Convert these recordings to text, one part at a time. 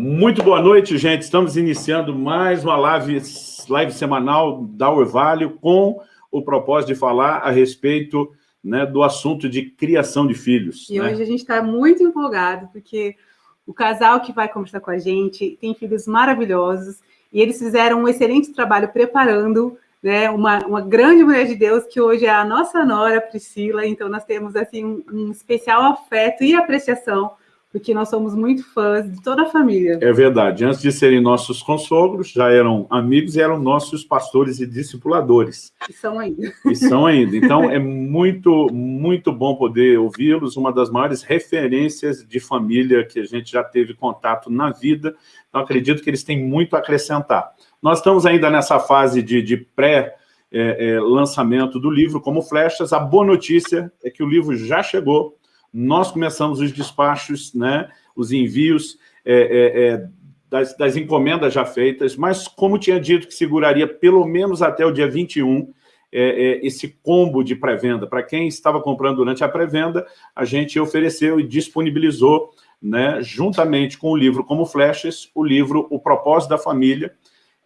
Muito boa noite, gente. Estamos iniciando mais uma live, live semanal da Orvalho com o propósito de falar a respeito né, do assunto de criação de filhos. E né? hoje a gente está muito empolgado, porque o casal que vai conversar com a gente tem filhos maravilhosos e eles fizeram um excelente trabalho preparando né, uma, uma grande mulher de Deus que hoje é a nossa nora Priscila, então nós temos assim um, um especial afeto e apreciação porque nós somos muito fãs de toda a família. É verdade. Antes de serem nossos consogros, já eram amigos e eram nossos pastores e discipuladores. E são ainda. E são ainda. Então, é muito, muito bom poder ouvi-los, uma das maiores referências de família que a gente já teve contato na vida. Então, acredito que eles têm muito a acrescentar. Nós estamos ainda nessa fase de, de pré- é, é, lançamento do livro como flechas. A boa notícia é que o livro já chegou, nós começamos os despachos, né, os envios é, é, é, das, das, encomendas já feitas, mas como tinha dito que seguraria pelo menos até o dia 21, é, é, esse combo de pré-venda. Para quem estava comprando durante a pré-venda, a gente ofereceu e disponibilizou, né, juntamente com o livro Como Flechas, o livro O Propósito da Família,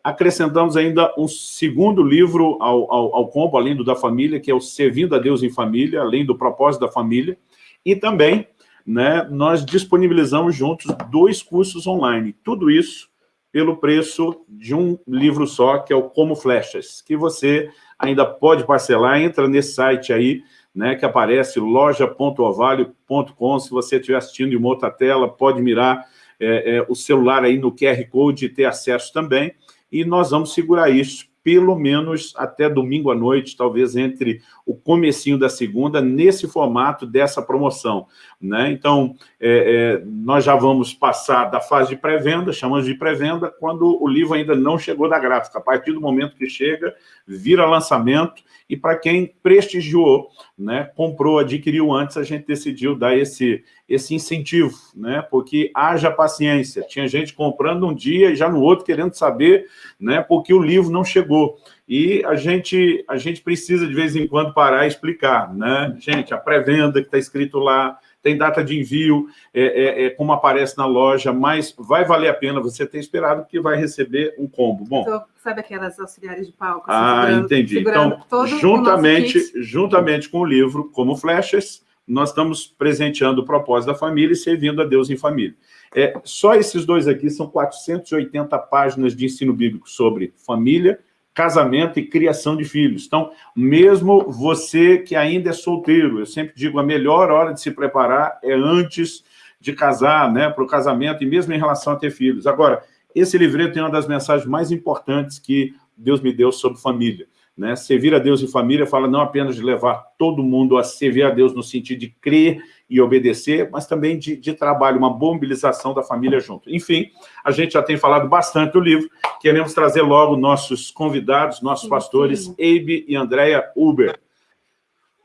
acrescentamos ainda um segundo livro ao, ao, ao combo, além do da família, que é o Servindo a Deus em Família, além do Propósito da Família, e também, né, nós disponibilizamos juntos dois cursos online. Tudo isso pelo preço de um livro só, que é o Como Flechas, que você ainda pode parcelar. Entra nesse site aí, né, que aparece loja.ovalio.com. Se você estiver assistindo em uma outra tela, pode mirar é, é, o celular aí no QR Code e ter acesso também. E nós vamos segurar isso pelo menos até domingo à noite, talvez entre o comecinho da segunda, nesse formato dessa promoção. Né? Então, é, é, nós já vamos passar da fase de pré-venda, chamamos de pré-venda, quando o livro ainda não chegou da gráfica. A partir do momento que chega, vira lançamento, e para quem prestigiou, né, comprou, adquiriu antes, a gente decidiu dar esse, esse incentivo, né, porque haja paciência. Tinha gente comprando um dia e já no outro querendo saber, né, porque o livro não chegou. E a gente, a gente precisa, de vez em quando, parar e explicar, né? Gente, a pré-venda que está escrito lá, tem data de envio, é, é, é, como aparece na loja, mas vai valer a pena você ter esperado, porque vai receber um combo. Bom, então, sabe aquelas auxiliares de palco? Ah, segurando, entendi. Segurando então, juntamente, juntamente com o livro Como Flechas, nós estamos presenteando o propósito da família e servindo a Deus em família. É, só esses dois aqui são 480 páginas de ensino bíblico sobre família, casamento e criação de filhos. Então, mesmo você que ainda é solteiro, eu sempre digo, a melhor hora de se preparar é antes de casar, né, para o casamento, e mesmo em relação a ter filhos. Agora, esse livreto tem uma das mensagens mais importantes que Deus me deu sobre família. Né? Servir a Deus em família fala não apenas de levar todo mundo a servir a Deus no sentido de crer e obedecer, mas também de, de trabalho, uma boa mobilização da família junto. Enfim, a gente já tem falado bastante do livro, queremos trazer logo nossos convidados, nossos pastores, Abe e Andréia Uber.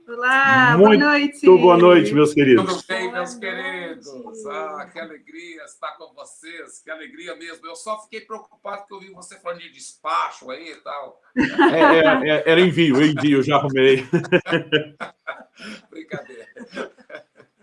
Olá, Muito boa noite. boa noite, meus queridos. Tudo bem, meus queridos? Ah, que alegria estar com vocês, que alegria mesmo. Eu só fiquei preocupado porque eu vi você falando de despacho aí e tal. É, é, é, era envio, envio, já arrumei. Brincadeira.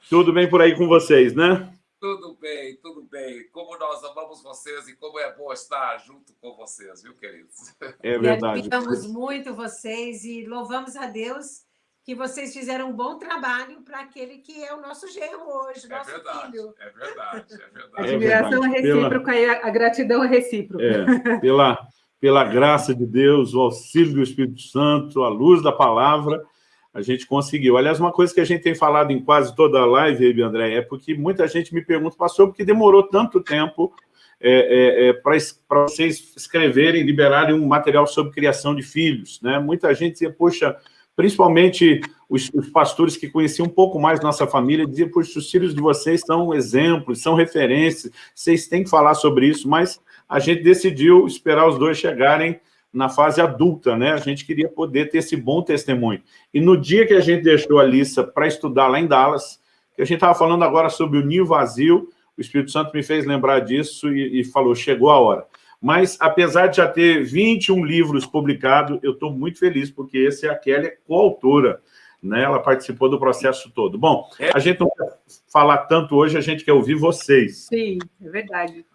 Tudo bem por aí com vocês, né? Tudo bem, tudo bem. Como nós amamos vocês e como é bom estar junto com vocês, viu, queridos? É verdade. Amamos muito vocês e louvamos a Deus que vocês fizeram um bom trabalho para aquele que é o nosso genro hoje, É nosso verdade, filho. é verdade, é A verdade. É admiração é, verdade. recíproca e a, a gratidão é recíproca. É, pela, pela graça de Deus, o auxílio do Espírito Santo, a luz da palavra, a gente conseguiu. Aliás, uma coisa que a gente tem falado em quase toda a live, André, é porque muita gente me pergunta, pastor, por que demorou tanto tempo é, é, é, para vocês escreverem, liberarem um material sobre criação de filhos? Né? Muita gente dizia, poxa, principalmente os, os, pastores que conheciam um pouco mais nossa família, diziam, poxa, os filhos de vocês são exemplos, são referências, vocês têm que falar sobre isso, mas a gente decidiu esperar os dois chegarem na fase adulta, né? A gente queria poder ter esse bom testemunho. E no dia que a gente deixou a Lissa para estudar lá em Dallas, que a gente estava falando agora sobre o ninho vazio, o Espírito Santo me fez lembrar disso e, e falou, chegou a hora. Mas, apesar de já ter 21 livros publicados, eu estou muito feliz, porque esse é a Kelly coautora, né? Ela participou do processo todo. Bom, a gente não quer falar tanto hoje, a gente quer ouvir vocês. Sim, é verdade.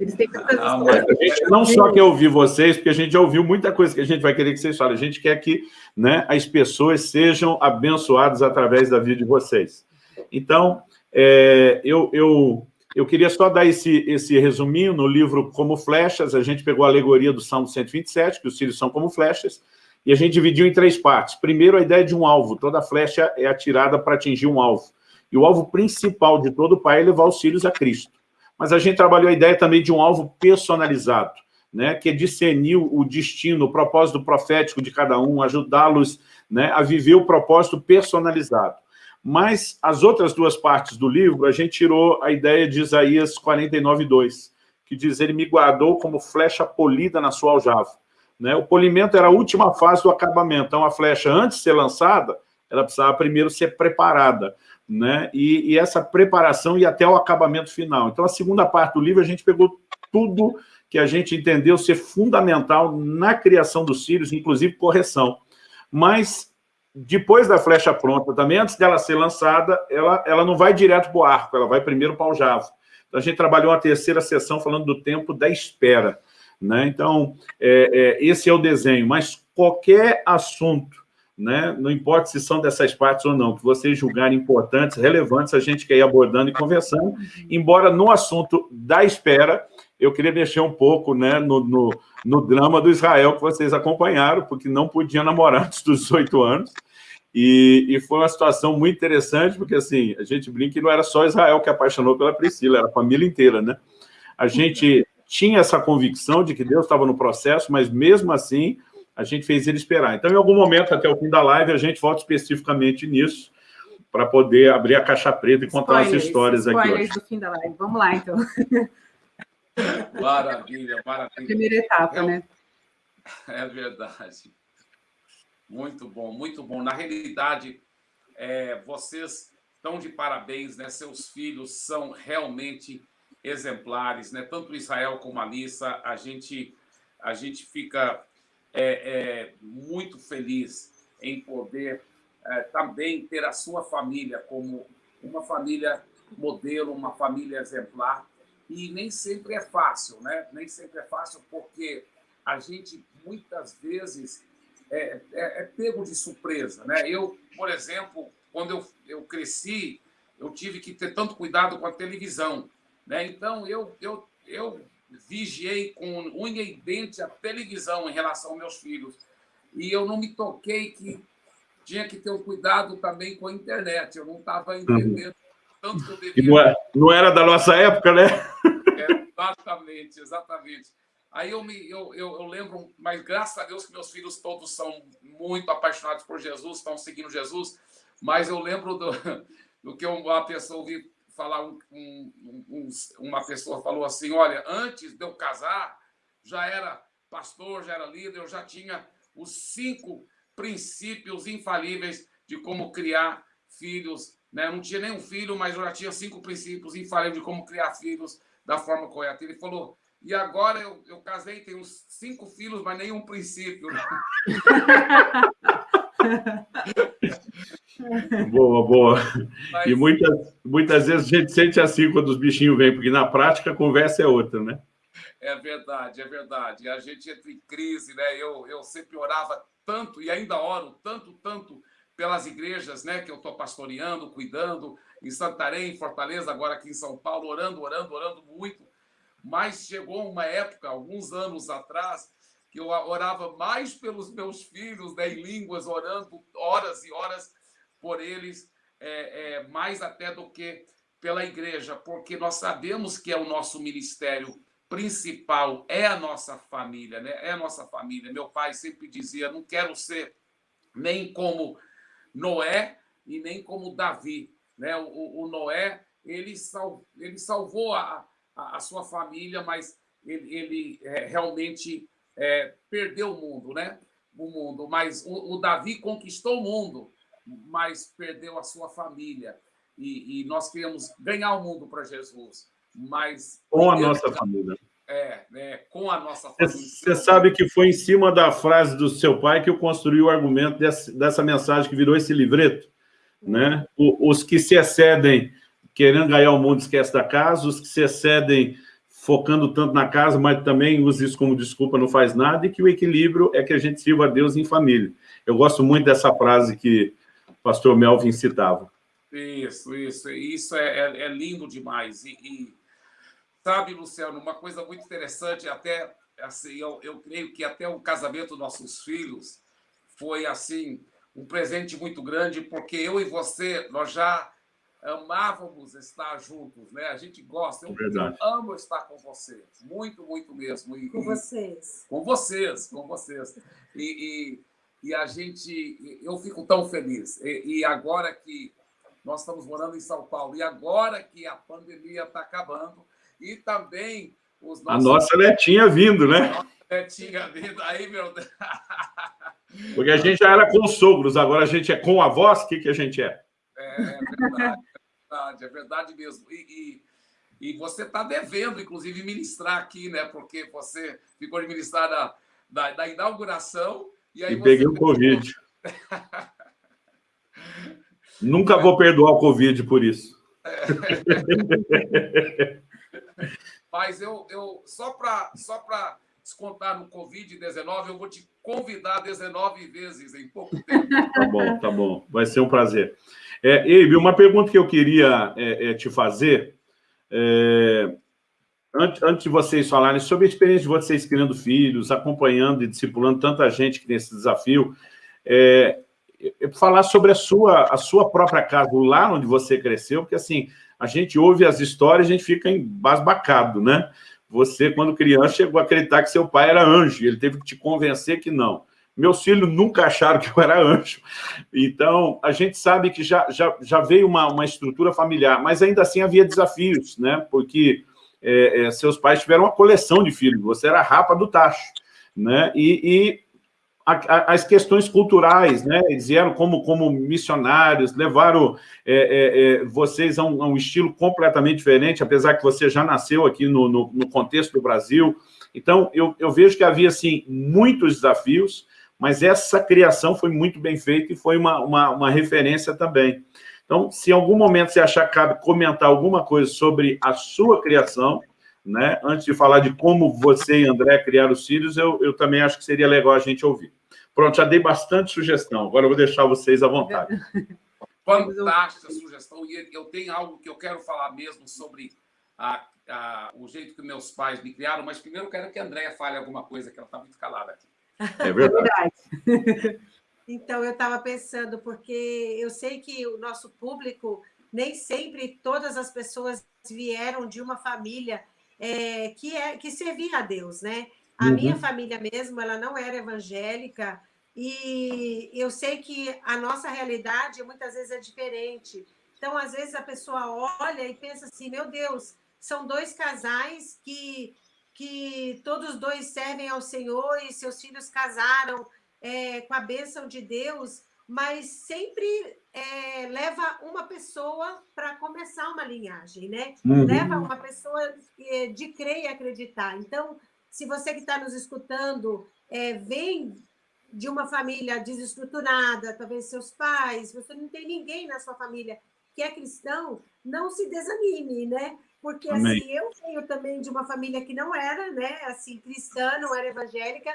Eles têm tantas ah, A gente não só quer ouvir vocês, porque a gente já ouviu muita coisa que a gente vai querer que vocês falem. A gente quer que né, as pessoas sejam abençoadas através da vida de vocês. Então, é, eu, eu, eu queria só dar esse, esse resuminho no livro Como Flechas. A gente pegou a alegoria do Salmo 127, que os filhos são como flechas, e a gente dividiu em três partes. Primeiro, a ideia de um alvo. Toda flecha é atirada para atingir um alvo. E o alvo principal de todo pai é levar os filhos a Cristo mas a gente trabalhou a ideia também de um alvo personalizado, né, que é discernir o destino, o propósito profético de cada um, ajudá-los né, a viver o propósito personalizado. Mas as outras duas partes do livro, a gente tirou a ideia de Isaías 49, 2, que diz, ele me guardou como flecha polida na sua aljava. Né? O polimento era a última fase do acabamento. Então, a flecha, antes de ser lançada, ela precisava primeiro ser preparada né? E, e, essa preparação e até o acabamento final. Então, a segunda parte do livro, a gente pegou tudo que a gente entendeu ser fundamental na criação dos filhos, inclusive correção. Mas, depois da flecha pronta, também antes dela ser lançada, ela, ela não vai direto para o arco, ela vai primeiro para o javo. Então, a gente trabalhou uma terceira sessão falando do tempo da espera. Né? Então, é, é, esse é o desenho, mas qualquer assunto né? não importa se são dessas partes ou não, que vocês julgarem importantes, relevantes, a gente quer ir abordando e conversando, embora no assunto da espera, eu queria mexer um pouco né, no, no, no drama do Israel que vocês acompanharam, porque não podia namorar antes dos 18 anos, e, e, foi uma situação muito interessante, porque assim, a gente brinca que não era só Israel que apaixonou pela Priscila, era a família inteira, né? A gente tinha essa convicção de que Deus estava no processo, mas mesmo assim, a gente fez ele esperar. Então, em algum momento, até o fim da live, a gente volta especificamente nisso, para poder abrir a caixa preta e contar spoilers, as histórias aqui hoje. do fim da live. Vamos lá, então. Maravilha, maravilha. A primeira etapa, é, né? É verdade. Muito bom, muito bom. Na realidade, é, vocês estão de parabéns, né? Seus filhos são realmente exemplares, né? Tanto Israel como a Alissa, a gente, a gente fica é, é, muito feliz em poder é, também ter a sua família como uma família modelo, uma família exemplar. E nem sempre é fácil, né? Nem sempre é fácil porque a gente, muitas vezes, é, é, é pego de surpresa, né? Eu, por exemplo, quando eu, eu cresci, eu tive que ter tanto cuidado com a televisão, né? Então, eu, eu, eu vigiei com unha e dente a televisão em relação aos meus filhos. E eu não me toquei que tinha que ter um cuidado também com a internet. Eu não estava uhum. entendendo tanto que eu devia. Não, é, não era da nossa época, né? É, exatamente, exatamente. Aí eu, me, eu, eu, eu, lembro, mas graças a Deus que meus filhos todos são muito apaixonados por Jesus, estão seguindo Jesus, mas eu lembro do, do que uma pessoa ouvi falar um, um, um, uma pessoa falou assim, olha, antes de eu casar, já era pastor, já era líder, eu já tinha os cinco princípios infalíveis de como criar filhos. Né? Eu não tinha nenhum filho, mas eu já tinha cinco princípios infalíveis de como criar filhos da forma correta. Ele falou, e agora eu, eu casei, tenho cinco filhos, mas nenhum princípio. Boa, boa. Mas... E muitas, muitas vezes a gente sente assim quando os bichinhos vêm, porque na prática a conversa é outra, né? É verdade, é verdade. A gente entra em crise, né? Eu, eu sempre orava tanto, e ainda oro tanto, tanto pelas igrejas né, que eu estou pastoreando, cuidando, em Santarém, em Fortaleza, agora aqui em São Paulo, orando, orando, orando muito. Mas chegou uma época, alguns anos atrás, eu orava mais pelos meus filhos, né, em línguas, orando horas e horas por eles, é, é, mais até do que pela igreja, porque nós sabemos que é o nosso ministério principal, é a nossa família, né? É a nossa família. Meu pai sempre dizia: não quero ser nem como Noé e nem como Davi, né? O, o Noé ele, sal, ele salvou a, a, a, sua família, mas ele, ele é, realmente é, perdeu o mundo, né? O mundo, mas o, o Davi conquistou o mundo mas perdeu a sua família. E, e nós queremos ganhar o mundo para Jesus, mas... Com a nossa família. É, é, com a nossa família. Você sabe que foi em cima da frase do seu pai que eu construí o argumento dessa, dessa mensagem que virou esse livreto, né? O, os que se excedem querendo ganhar o mundo esquece da casa, os que se excedem focando tanto na casa, mas também usa isso como desculpa, não faz nada, e que o equilíbrio é que a gente sirva a Deus em família. Eu gosto muito dessa frase que o pastor Melvin citava. Isso, isso, isso é, é, é lindo demais. E, e, sabe, Luciano, uma coisa muito interessante, até assim, eu, eu creio que até o casamento dos nossos filhos foi assim um presente muito grande, porque eu e você, nós já amávamos estar juntos, né? A gente gosta, eu, eu amo estar com você, muito, muito mesmo. E, com vocês. Com vocês, com vocês. E, e, e, a gente, eu fico tão feliz. E, e agora que nós estamos morando em São Paulo, e agora que a pandemia está acabando, e também os nossos... A nossa netinha vindo, né? A netinha vindo, aí, meu Deus... Porque a gente já era com os sogros, agora a gente é com avós, o que, que a gente é? É, verdade, é verdade, é verdade mesmo. E, e, e você está devendo, inclusive, ministrar aqui, né? Porque você ficou de ministrar da, da, da inauguração e aí e peguei o Covid. Nunca vou perdoar o Covid por isso. Mas eu, eu só para só descontar no Covid-19, eu vou te convidar 19 vezes em pouco tempo. Tá bom, tá bom. Vai ser um prazer. É, Eibe, uma pergunta que eu queria é, é, te fazer, é, antes, antes de vocês falarem sobre a experiência de vocês criando filhos, acompanhando e discipulando tanta gente que tem esse desafio, é, é, falar sobre a sua, a sua própria casa, lá onde você cresceu, porque assim, a gente ouve as histórias e a gente fica embasbacado, né? Você, quando criança, chegou a acreditar que seu pai era anjo, ele teve que te convencer que não. Meus filhos nunca acharam que eu era anjo. Então, a gente sabe que já, já, já veio uma, uma estrutura familiar, mas ainda assim havia desafios, né? Porque é, é, seus pais tiveram uma coleção de filhos, você era a rapa do tacho, né? E, as questões culturais, né? Eles vieram como, como missionários, levaram é, é, é, vocês a um, a um, estilo completamente diferente, apesar que você já nasceu aqui no, no, no contexto do Brasil. Então, eu, eu, vejo que havia, assim, muitos desafios, mas essa criação foi muito bem feita e foi uma, uma, uma referência também. Então, se em algum momento você achar que cabe comentar alguma coisa sobre a sua criação, né? Antes de falar de como você e André criaram os filhos, eu, eu também acho que seria legal a gente ouvir. Pronto, já dei bastante sugestão. Agora eu vou deixar vocês à vontade. Fantástica sugestão. E eu tenho algo que eu quero falar mesmo sobre a, a, o jeito que meus pais me criaram, mas primeiro eu quero que a Andréia fale alguma coisa, que ela está muito calada aqui. É verdade. então, eu estava pensando, porque eu sei que o nosso público, nem sempre todas as pessoas vieram de uma família é, que, é, que servia a Deus, né? A uhum. minha família mesmo, ela não era evangélica, e eu sei que a nossa realidade muitas vezes é diferente. Então, às vezes, a pessoa olha e pensa assim, meu Deus, são dois casais que, que todos dois servem ao Senhor e seus filhos casaram é, com a bênção de Deus, mas sempre é, leva uma pessoa para começar uma linhagem, né? Uhum. Leva uma pessoa é, de crer e acreditar. Então, se você que está nos escutando é, vem de uma família desestruturada, talvez seus pais, você não tem ninguém na sua família que é cristão, não se desanime, né? Porque Amém. assim, eu venho também de uma família que não era, né, assim, cristã, não era evangélica,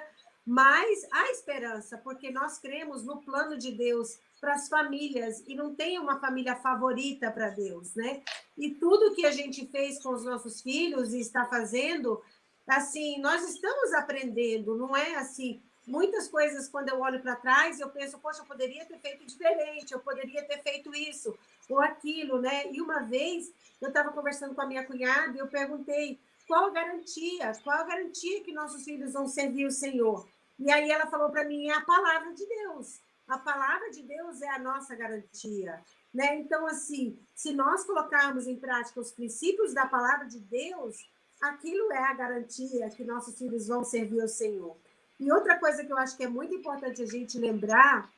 mas há esperança, porque nós cremos no plano de Deus para as famílias e não tem uma família favorita para Deus, né? E tudo que a gente fez com os nossos filhos e está fazendo assim, nós estamos aprendendo, não é assim, muitas coisas quando eu olho para trás, eu penso, poxa, eu poderia ter feito diferente, eu poderia ter feito isso ou aquilo, né? E uma vez eu estava conversando com a minha cunhada e eu perguntei qual a garantia, qual a garantia que nossos filhos vão servir o Senhor? E aí ela falou para mim, é a palavra de Deus. A palavra de Deus é a nossa garantia. Né? Então, assim, se nós colocarmos em prática os princípios da palavra de Deus, aquilo é a garantia que nossos filhos vão servir ao Senhor. E outra coisa que eu acho que é muito importante a gente lembrar,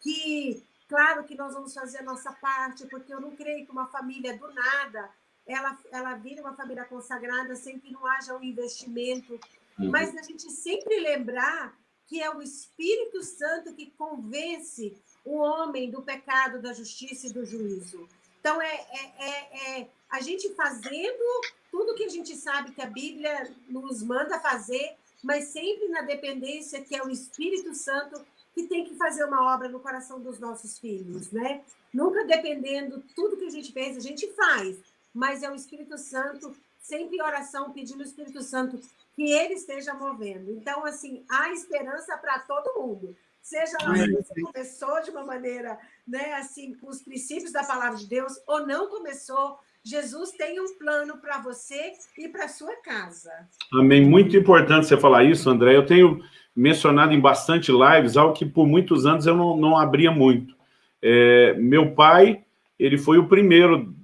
que, claro que nós vamos fazer a nossa parte, porque eu não creio que uma família do nada, ela, ela vira uma família consagrada sem que não haja um investimento, uhum. mas a gente sempre lembrar que é o Espírito Santo que convence o homem do pecado, da justiça e do juízo. Então, é, é, é, é a gente fazendo tudo que a gente sabe que a Bíblia nos manda fazer, mas sempre na dependência que é o Espírito Santo que tem que fazer uma obra no coração dos nossos filhos, né? Nunca dependendo, tudo que a gente fez, a gente faz, mas é o Espírito Santo, sempre em oração, pedindo ao Espírito Santo que ele esteja movendo. Então, assim, há esperança para todo mundo. Seja lá se você começou de uma maneira, né, assim, com os princípios da palavra de Deus, ou não começou, Jesus tem um plano para você e para sua casa. Amém. Muito importante você falar isso, André. Eu tenho mencionado em bastante lives algo que por muitos anos eu não, não abria muito. É, meu pai, ele foi o primeiro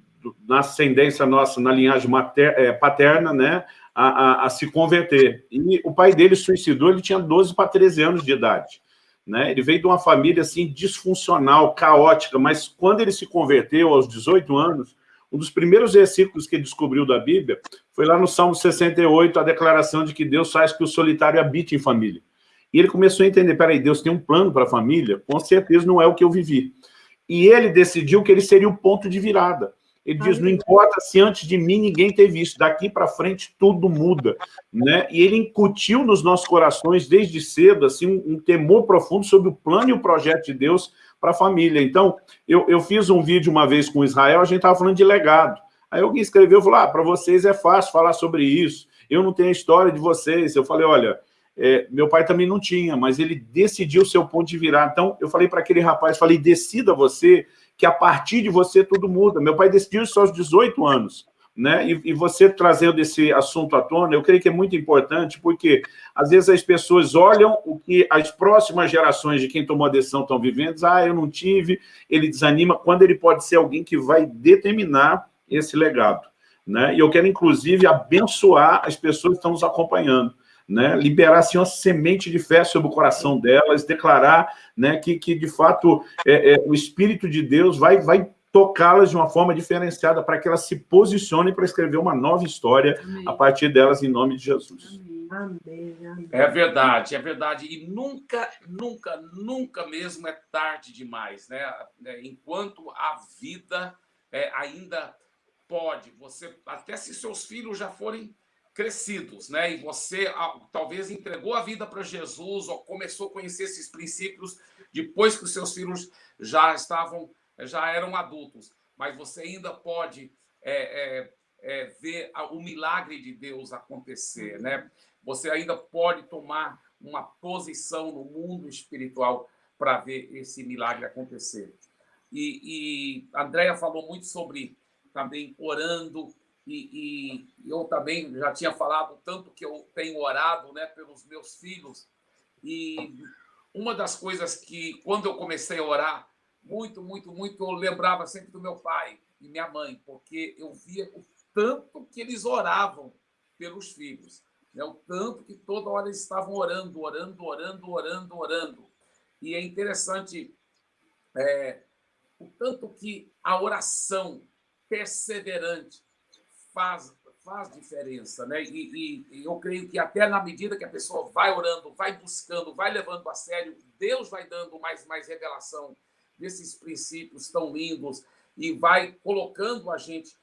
na ascendência nossa, na linhagem mater, é, paterna, né, a, a, a, se converter. E o pai dele suicidou, ele tinha 12 para 13 anos de idade. Né? Ele veio de uma família assim disfuncional, caótica, mas quando ele se converteu aos 18 anos, um dos primeiros versículos que ele descobriu da Bíblia foi lá no Salmo 68, a declaração de que Deus faz que o solitário habite em família. E ele começou a entender, peraí, Deus tem um plano para a família? Com certeza não é o que eu vivi. E ele decidiu que ele seria o ponto de virada. Ele diz, não importa se antes de mim ninguém teve isso, daqui para frente tudo muda. Né? E ele incutiu nos nossos corações, desde cedo, assim, um, um temor profundo sobre o plano e o projeto de Deus para a família. Então, eu, eu fiz um vídeo uma vez com Israel, a gente estava falando de legado. Aí alguém escreveu, falou, ah, para vocês é fácil falar sobre isso, eu não tenho a história de vocês. Eu falei, olha, é, meu pai também não tinha, mas ele decidiu o seu ponto de virar. Então, eu falei para aquele rapaz, falei, decida você, que a partir de você tudo muda. Meu pai decidiu isso aos 18 anos né? E, e, você trazendo esse assunto à tona, eu creio que é muito importante, porque às vezes as pessoas olham o que as próximas gerações de quem tomou a decisão estão vivendo, ah, eu não tive, ele desanima, quando ele pode ser alguém que vai determinar esse legado. Né? E eu quero, inclusive, abençoar as pessoas que estão nos acompanhando. Né, liberar assim, uma semente de fé sobre o coração delas, declarar né, que, que, de fato, é, é, o Espírito de Deus vai, vai tocá-las de uma forma diferenciada para que elas se posicionem para escrever uma nova história amém. a partir delas, em nome de Jesus. Amém. Amém. É verdade, é verdade. E nunca, nunca, nunca mesmo é tarde demais, né? É, enquanto a vida é, ainda pode, você até se seus filhos já forem crescidos, né? E você ah, talvez entregou a vida para Jesus ou começou a conhecer esses princípios depois que os seus filhos já estavam já eram adultos, mas você ainda pode é, é, é, ver o milagre de Deus acontecer, né? Você ainda pode tomar uma posição no mundo espiritual para ver esse milagre acontecer. E, e Andrea falou muito sobre também orando, e, e, eu também já tinha falado tanto que eu tenho orado né, pelos meus filhos. E uma das coisas que, quando eu comecei a orar, muito, muito, muito, eu lembrava sempre do meu pai e minha mãe, porque eu via o tanto que eles oravam pelos filhos, né? o tanto que toda hora eles estavam orando, orando, orando, orando, orando. E é interessante é, o tanto que a oração perseverante faz, faz diferença, né? E, e, eu creio que até na medida que a pessoa vai orando, vai buscando, vai levando a sério, Deus vai dando mais, mais revelação desses princípios tão lindos e vai colocando a gente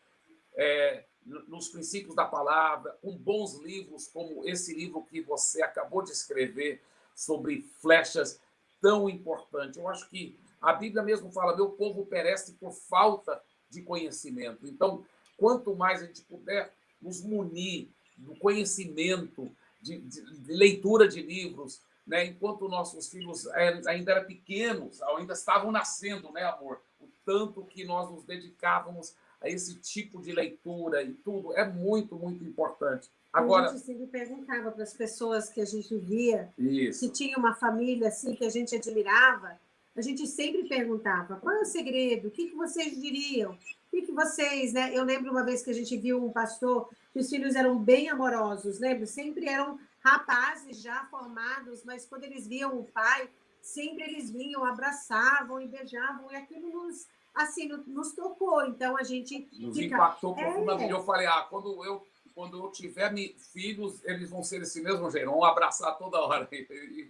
é, nos princípios da palavra, com bons livros, como esse livro que você acabou de escrever sobre flechas tão importante. Eu acho que a Bíblia mesmo fala: meu povo perece por falta de conhecimento. Então, quanto mais a gente puder nos munir do conhecimento, de, de, de leitura de livros, né? enquanto nossos filhos é, ainda eram pequenos, ainda estavam nascendo, né, amor? O tanto que nós nos dedicávamos a esse tipo de leitura e tudo é muito, muito importante. Agora, a gente sempre perguntava para as pessoas que a gente via, isso. se tinha uma família assim que a gente admirava, a gente sempre perguntava, qual é o segredo? O que, que vocês diriam? O que, vocês, né? Eu lembro uma vez que a gente viu um pastor que os filhos eram bem amorosos, lembra? Sempre eram rapazes já formados, mas quando eles viam o pai, sempre eles vinham, abraçavam e beijavam, e aquilo nos, assim, nos tocou. Então a gente. Nos fica... impactou é. profundamente. Eu falei, ah, quando eu, quando eu tiver filhos, eles vão ser desse mesmo jeito, vão abraçar toda hora.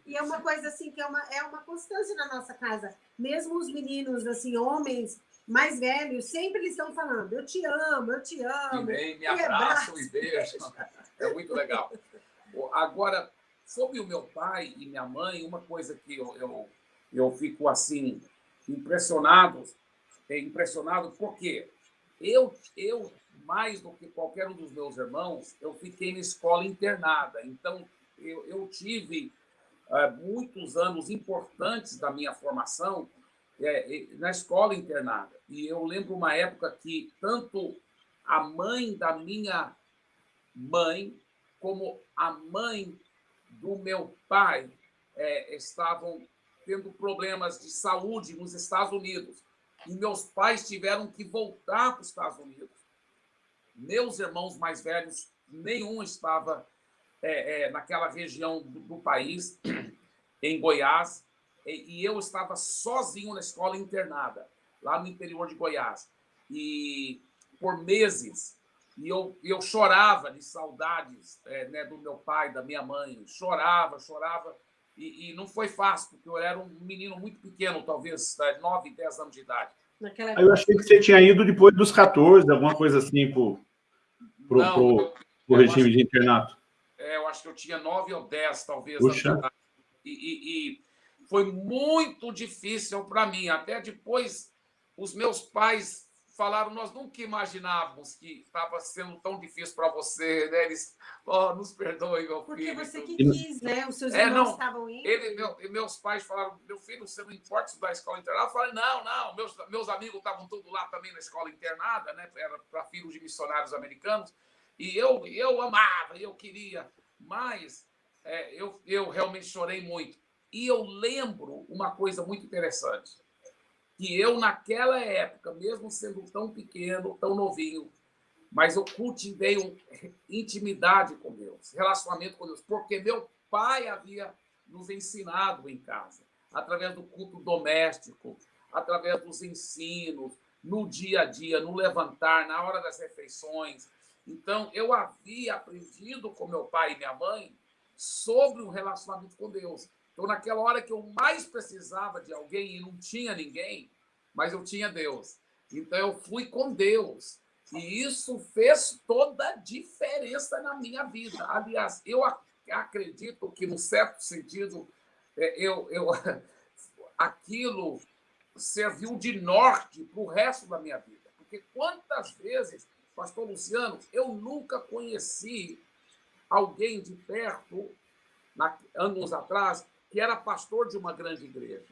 E é uma coisa assim que é uma, é uma constância na nossa casa. Mesmo os meninos, assim, homens, mais velhos, sempre eles estão falando, eu te amo, eu te amo. E vem, me abraçam e beijam. É muito legal. Agora, sobre o meu pai e minha mãe, uma coisa que eu, eu, eu fico assim, impressionado, é impressionado porque eu, eu, mais do que qualquer um dos meus irmãos, eu fiquei na escola internada. Então, eu, eu tive é, muitos anos importantes da minha formação é, na escola internada. E eu lembro uma época que tanto a mãe da minha mãe como a mãe do meu pai é, estavam tendo problemas de saúde nos Estados Unidos. E meus pais tiveram que voltar para os Estados Unidos. Meus irmãos mais velhos, nenhum estava é, é, naquela região do, do, país, em Goiás, e, e, eu estava sozinho na escola internada, lá no interior de Goiás. E por meses, e eu, eu chorava de saudades é, né, do meu pai, da minha mãe, chorava, chorava, e, e, não foi fácil, porque eu era um menino muito pequeno, talvez 9, 10 anos de idade. Naquela... Eu achei que você tinha ido depois dos 14, alguma coisa assim, para o regime de internato. É, eu acho que eu tinha 9 ou 10, talvez. Puxa. E, e, e foi muito difícil para mim. Até depois, os meus pais falaram, nós nunca imaginávamos que estava sendo tão difícil para você, né? Eles, oh, nos perdoe, meu Porque filho. Porque você que quis, né? Os seus é, irmãos não, estavam indo. Ele, meu, meus pais falaram, meu filho, você não importa estudar escola internada? Eu falei, não, não, meus, meus amigos estavam todos lá também na escola internada, né? Era para filhos de missionários americanos. E eu, eu amava, eu queria, mas é, eu, eu realmente chorei muito. E eu lembro uma coisa muito interessante que eu, naquela época, mesmo sendo tão pequeno, tão novinho, mas eu cultivei uma intimidade com Deus, relacionamento com Deus, porque meu pai havia nos ensinado em casa, através do culto doméstico, através dos ensinos, no dia a dia, no levantar, na hora das refeições. Então, eu havia aprendido com meu pai e minha mãe sobre o relacionamento com Deus. Então, naquela hora que eu mais precisava de alguém e não tinha ninguém, mas eu tinha Deus. Então, eu fui com Deus. E isso fez toda a diferença na minha vida. Aliás, eu acredito que, no certo sentido, é, eu, eu, aquilo serviu de norte para o resto da minha vida. Porque quantas vezes, pastor Luciano, eu nunca conheci alguém de perto, na, anos atrás, que era pastor de uma grande igreja.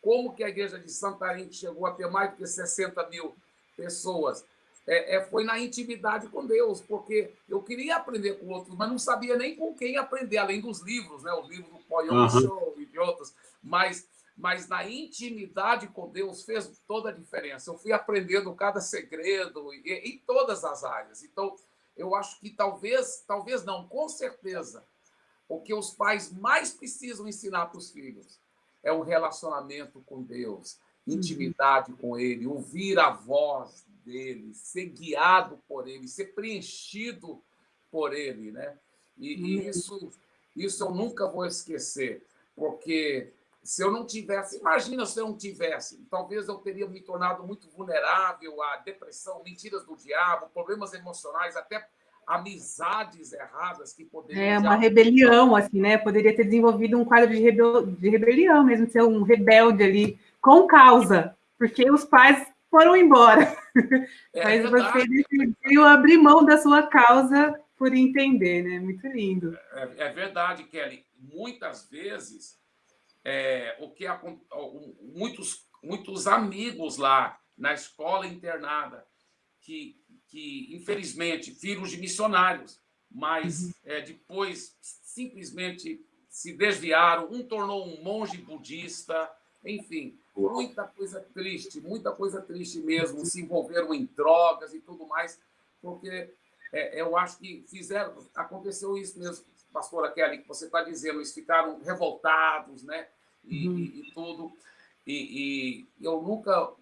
Como que a igreja de Santarém chegou a ter mais do que 60 mil pessoas? É, é, foi na intimidade com Deus, porque eu queria aprender com outros, mas não sabia nem com quem aprender, além dos livros, né? Os livros do Poyon uhum. Show e de outros. Mas, mas na intimidade com Deus fez toda a diferença. Eu fui aprendendo cada segredo em todas as áreas. Então, eu acho que talvez, talvez não, com certeza, o que os pais mais precisam ensinar para os filhos é um relacionamento com Deus, uhum. intimidade uhum. com Ele, ouvir a voz dele, ser guiado por Ele, ser preenchido por Ele, né? E, uhum. e isso, isso eu nunca vou esquecer, porque se eu não tivesse, imagina se eu não tivesse, talvez eu teria me tornado muito vulnerável à depressão, mentiras do diabo, problemas emocionais, até amizades erradas que poderiam... É, uma rebelião, assim, né? Poderia ter desenvolvido um quadro de, rebel... de rebelião mesmo, ser um rebelde ali, com causa, porque os pais foram embora. É Mas verdade. você decidiu abrir mão da sua causa por entender, né? Muito lindo. É, é verdade, Kelly. Muitas vezes, é, o que muitos, muitos amigos lá na escola internada que que, infelizmente, filhos de missionários, mas uhum. é, depois simplesmente se desviaram, um tornou um monge budista, enfim, muita coisa triste, muita coisa triste mesmo, se envolveram em drogas e tudo mais, porque é, eu acho que fizeram, aconteceu isso mesmo, pastora Kelly, que você está dizendo, eles ficaram revoltados, né, e, uhum. e, e tudo, e, e eu nunca,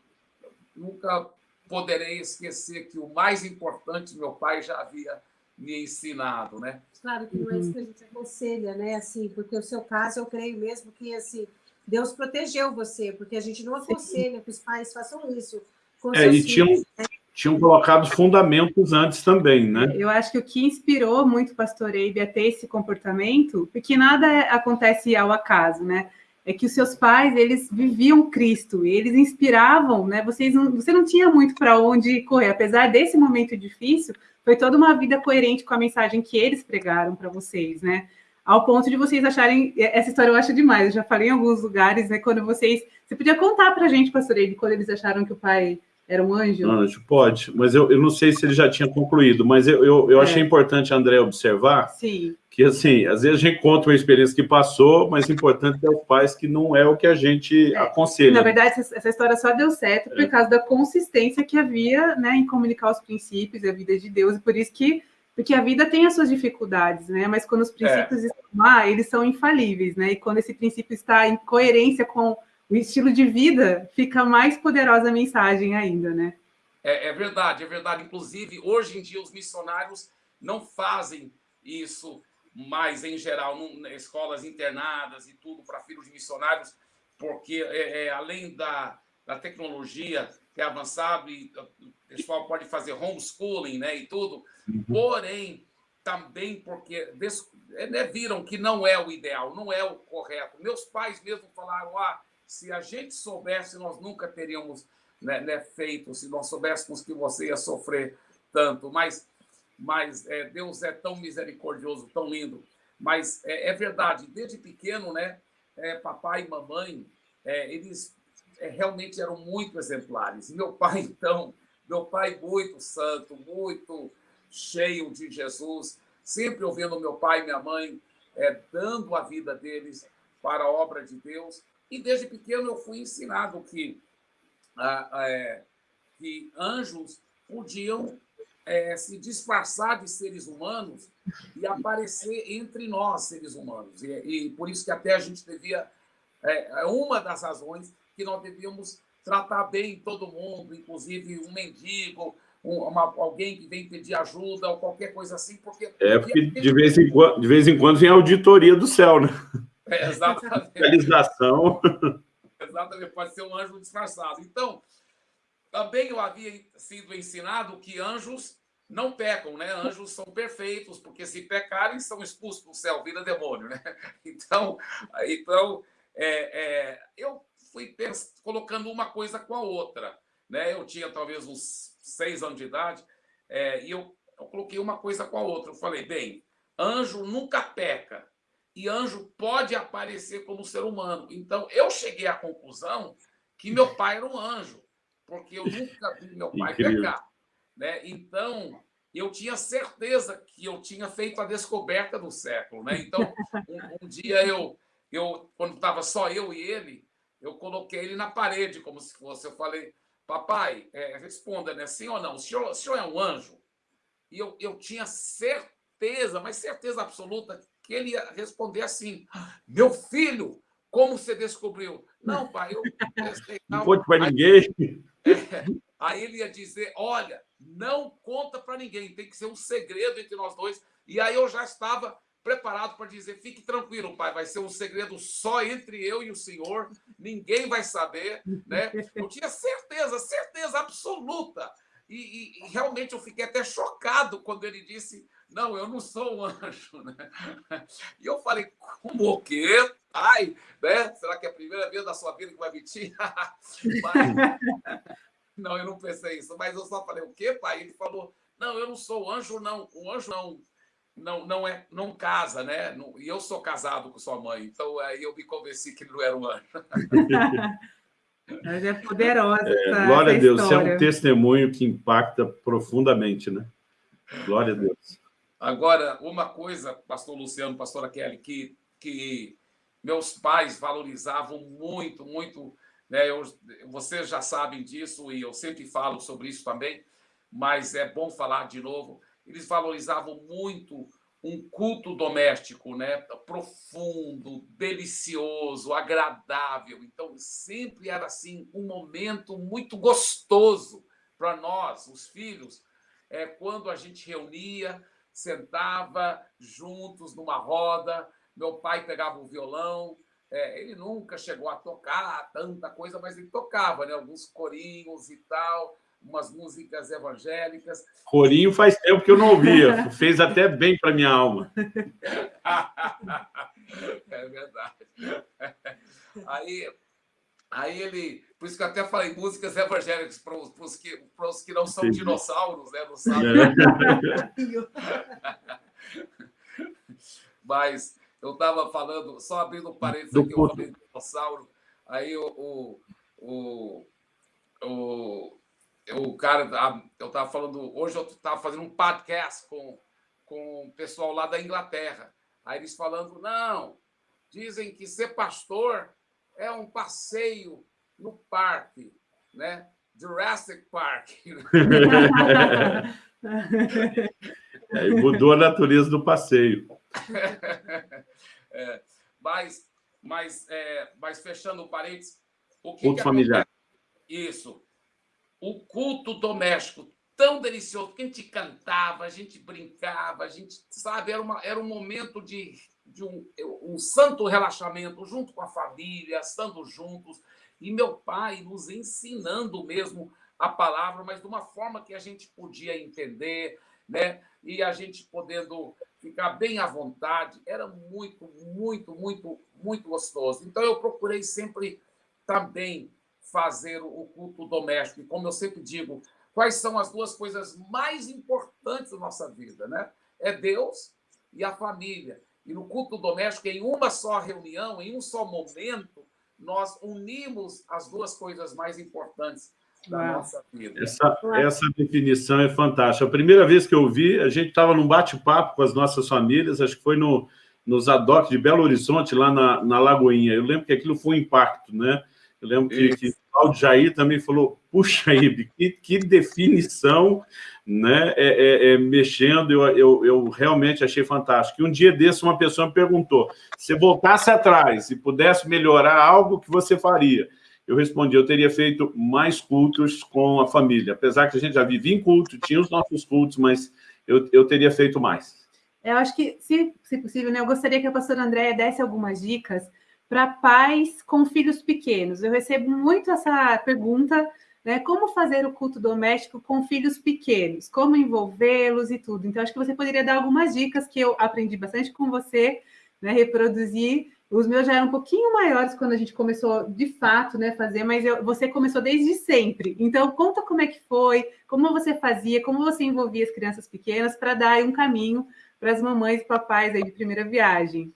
nunca poderei esquecer que o mais importante meu pai já havia me ensinado, né? Claro que não é isso que a gente aconselha, né? Assim, porque o seu caso, eu creio mesmo que assim Deus protegeu você, porque a gente não aconselha que os pais façam isso. com é, e tinham, né? tinham colocado fundamentos antes também, né? Eu acho que o que inspirou muito o pastor Eibe a ter esse comportamento, porque nada é, acontece ao acaso, né? É que os seus pais, eles viviam Cristo, eles inspiravam, né? Vocês não, você não tinha muito para onde correr, apesar desse momento difícil, foi toda uma vida coerente com a mensagem que eles pregaram para vocês, né? Ao ponto de vocês acharem, essa história eu acho demais, eu já falei em alguns lugares, né? Quando vocês, você podia contar para a gente, pastor Eibe, quando eles acharam que o pai era um anjo? Anjo, pode. Mas eu, eu não sei se ele já tinha concluído, mas eu, eu, eu é. achei importante, André, observar Sim. Que, assim, às vezes a gente conta uma experiência que passou, mas o importante é os pais que não é o que a gente é. aconselha. Na verdade, essa, essa, história só deu certo por é. causa da consistência que havia né, em comunicar os princípios e a vida de Deus, e por isso que porque a vida tem as suas dificuldades, né? Mas quando os princípios é. estão lá, eles são infalíveis, né? E quando esse princípio está em coerência com o estilo de vida, fica mais poderosa a mensagem ainda, né? É, é, verdade, é verdade. Inclusive, hoje em dia, os missionários não fazem isso mais em geral, em escolas internadas e tudo para filhos de missionários, porque é, é, além da, da tecnologia é avançado e o pessoal pode fazer homeschooling né, e tudo, uhum. porém, também porque é, né, viram que não é o ideal, não é o correto. Meus pais mesmo falaram, ah, se a gente soubesse, nós nunca teríamos né, né, feito, se nós soubéssemos que você ia sofrer tanto. Mas, mas é, Deus é tão misericordioso, tão lindo. Mas é, é verdade, desde pequeno, né, é, papai e mamãe, é, eles é, realmente eram muito exemplares. E meu pai, então, meu pai muito santo, muito cheio de Jesus, sempre ouvindo meu pai e minha mãe, é, dando a vida deles para a obra de Deus. E desde pequeno eu fui ensinado que, ah, que anjos podiam é, se disfarçar de seres humanos e aparecer entre nós, seres humanos. E, e por isso que até a gente devia. É, é uma das razões que nós devíamos tratar bem todo mundo, inclusive um mendigo, uma, alguém que vem pedir ajuda ou qualquer coisa assim, porque... É, porque de vez em quando, de vez em quando vem a auditoria do céu, né? É, exatamente. Realização. Exatamente, pode ser um anjo disfarçado. Então, também eu havia sido ensinado que anjos não pecam, né? Anjos são perfeitos, porque se pecarem, são expulsos do céu, vira demônio, né? Então, então é, é, eu fui colocando uma coisa com a outra, né? Eu tinha talvez uns seis anos de idade, é, e eu, eu coloquei uma coisa com a outra. Eu falei, bem, anjo nunca peca, e anjo pode aparecer como ser humano. Então, eu cheguei à conclusão que meu pai era um anjo, porque eu nunca vi meu pai Incrível. pecar. Né? Então, eu tinha certeza que eu tinha feito a descoberta do século. Né? Então, um, um dia eu, eu quando estava só eu e ele, eu coloquei ele na parede, como se fosse. Eu falei, papai, é, responda, né? sim ou não? O senhor, o senhor é um anjo? E eu, eu tinha certeza, mas certeza absoluta, que ele ia responder assim: Meu filho, como você descobriu? Não, pai, eu não. não conte para ninguém. Aí ele ia dizer: Olha, não conta para ninguém, tem que ser um segredo entre nós dois. E aí eu já estava preparado para dizer: Fique tranquilo, pai, vai ser um segredo só entre eu e o senhor, ninguém vai saber. Né? Eu tinha certeza, certeza absoluta. E, e, e realmente eu fiquei até chocado quando ele disse não, eu não sou um anjo, né? E eu falei, como o quê? Ai, né? Será que é a primeira vez da sua vida que vai mentir? Mas... Não, eu não pensei isso, mas eu só falei, o quê, pai? Ele falou, não, eu não sou anjo, não. O anjo não, não, não é, não casa, né? E eu sou casado com sua mãe, então aí eu me convenci que ele não era um anjo. Mas é poderosa. É, essa, glória essa a Deus, história. é um testemunho que impacta profundamente, né? Glória a Deus. Agora, uma coisa, pastor Luciano, pastora Kelly, que, que meus pais valorizavam muito, muito, né? Eu, vocês já sabem disso e eu sempre falo sobre isso também, mas é bom falar de novo. Eles valorizavam muito um culto doméstico, né? Profundo, delicioso, agradável. Então, sempre era assim um momento muito gostoso para nós, os filhos, é quando a gente reunia sentava juntos numa roda, meu pai pegava o violão, É, ele nunca chegou a tocar tanta coisa, mas ele tocava, né? Alguns corinhos e tal, umas músicas evangélicas. Corinho faz tempo que eu não ouvia, fez até bem para minha alma. é verdade. Aí, aí ele, por isso que eu até falei músicas evangélicas para os que, para os que não são dinossauros, né? Não sabem. É. Mas eu estava falando, só abrindo um parênteses aqui, eu falei dinossauro, aí o, o, o, o, o cara, eu estava falando, hoje eu estava fazendo um podcast com, com o pessoal lá da Inglaterra, aí eles falando, não, dizem que ser pastor é um passeio no parque, né? Jurassic Park. é, mudou a natureza do passeio. é, mas, mas, é, mas fechando o parênteses, o que, culto que familiar. Isso. O culto doméstico tão delicioso, que a gente cantava, a gente brincava, a gente, sabe, era, uma, era um momento de, de um, um santo relaxamento junto com a família, estando juntos, e meu pai nos ensinando mesmo a palavra, mas de uma forma que a gente podia entender, né? E a gente podendo ficar bem à vontade, era muito, muito, muito, muito gostoso. Então eu procurei sempre também fazer o culto doméstico. E como eu sempre digo, quais são as duas coisas mais importantes da nossa vida, né? É Deus e a família. E no culto doméstico, em uma só reunião, em um só momento, nós unimos as duas coisas mais importantes da nossa vida. Essa, essa definição é fantástica. A primeira vez que eu vi, a gente estava num bate-papo com as nossas famílias, acho que foi no, nos adoc de Belo Horizonte, lá na, na Lagoinha. Eu lembro que aquilo foi um impacto, né? Eu lembro que, que o Claudio Jair também falou, puxa, Ibe, que, que definição, né? É, é, é, mexendo, eu, eu, eu realmente achei fantástico. E um dia desse, uma pessoa me perguntou, se voltasse atrás e pudesse melhorar algo, que você faria? Eu respondi, eu teria feito mais cultos com a família. Apesar que a gente já vivia em culto, tinha os nossos cultos, mas eu, eu teria feito mais. Eu acho que, se, se possível, né, eu gostaria que a pastora Andréia desse algumas dicas para pais com filhos pequenos. Eu recebo muito essa pergunta, né? Como fazer o culto doméstico com filhos pequenos? Como envolvê-los e tudo. Então, acho que você poderia dar algumas dicas que eu aprendi bastante com você, né? Reproduzir. Os meus já eram um pouquinho maiores quando a gente começou, de fato, né, fazer, mas eu, você começou desde sempre. Então, conta como é que foi, como você fazia, como você envolvia as crianças pequenas para dar um caminho para as mamães e papais aí de primeira viagem.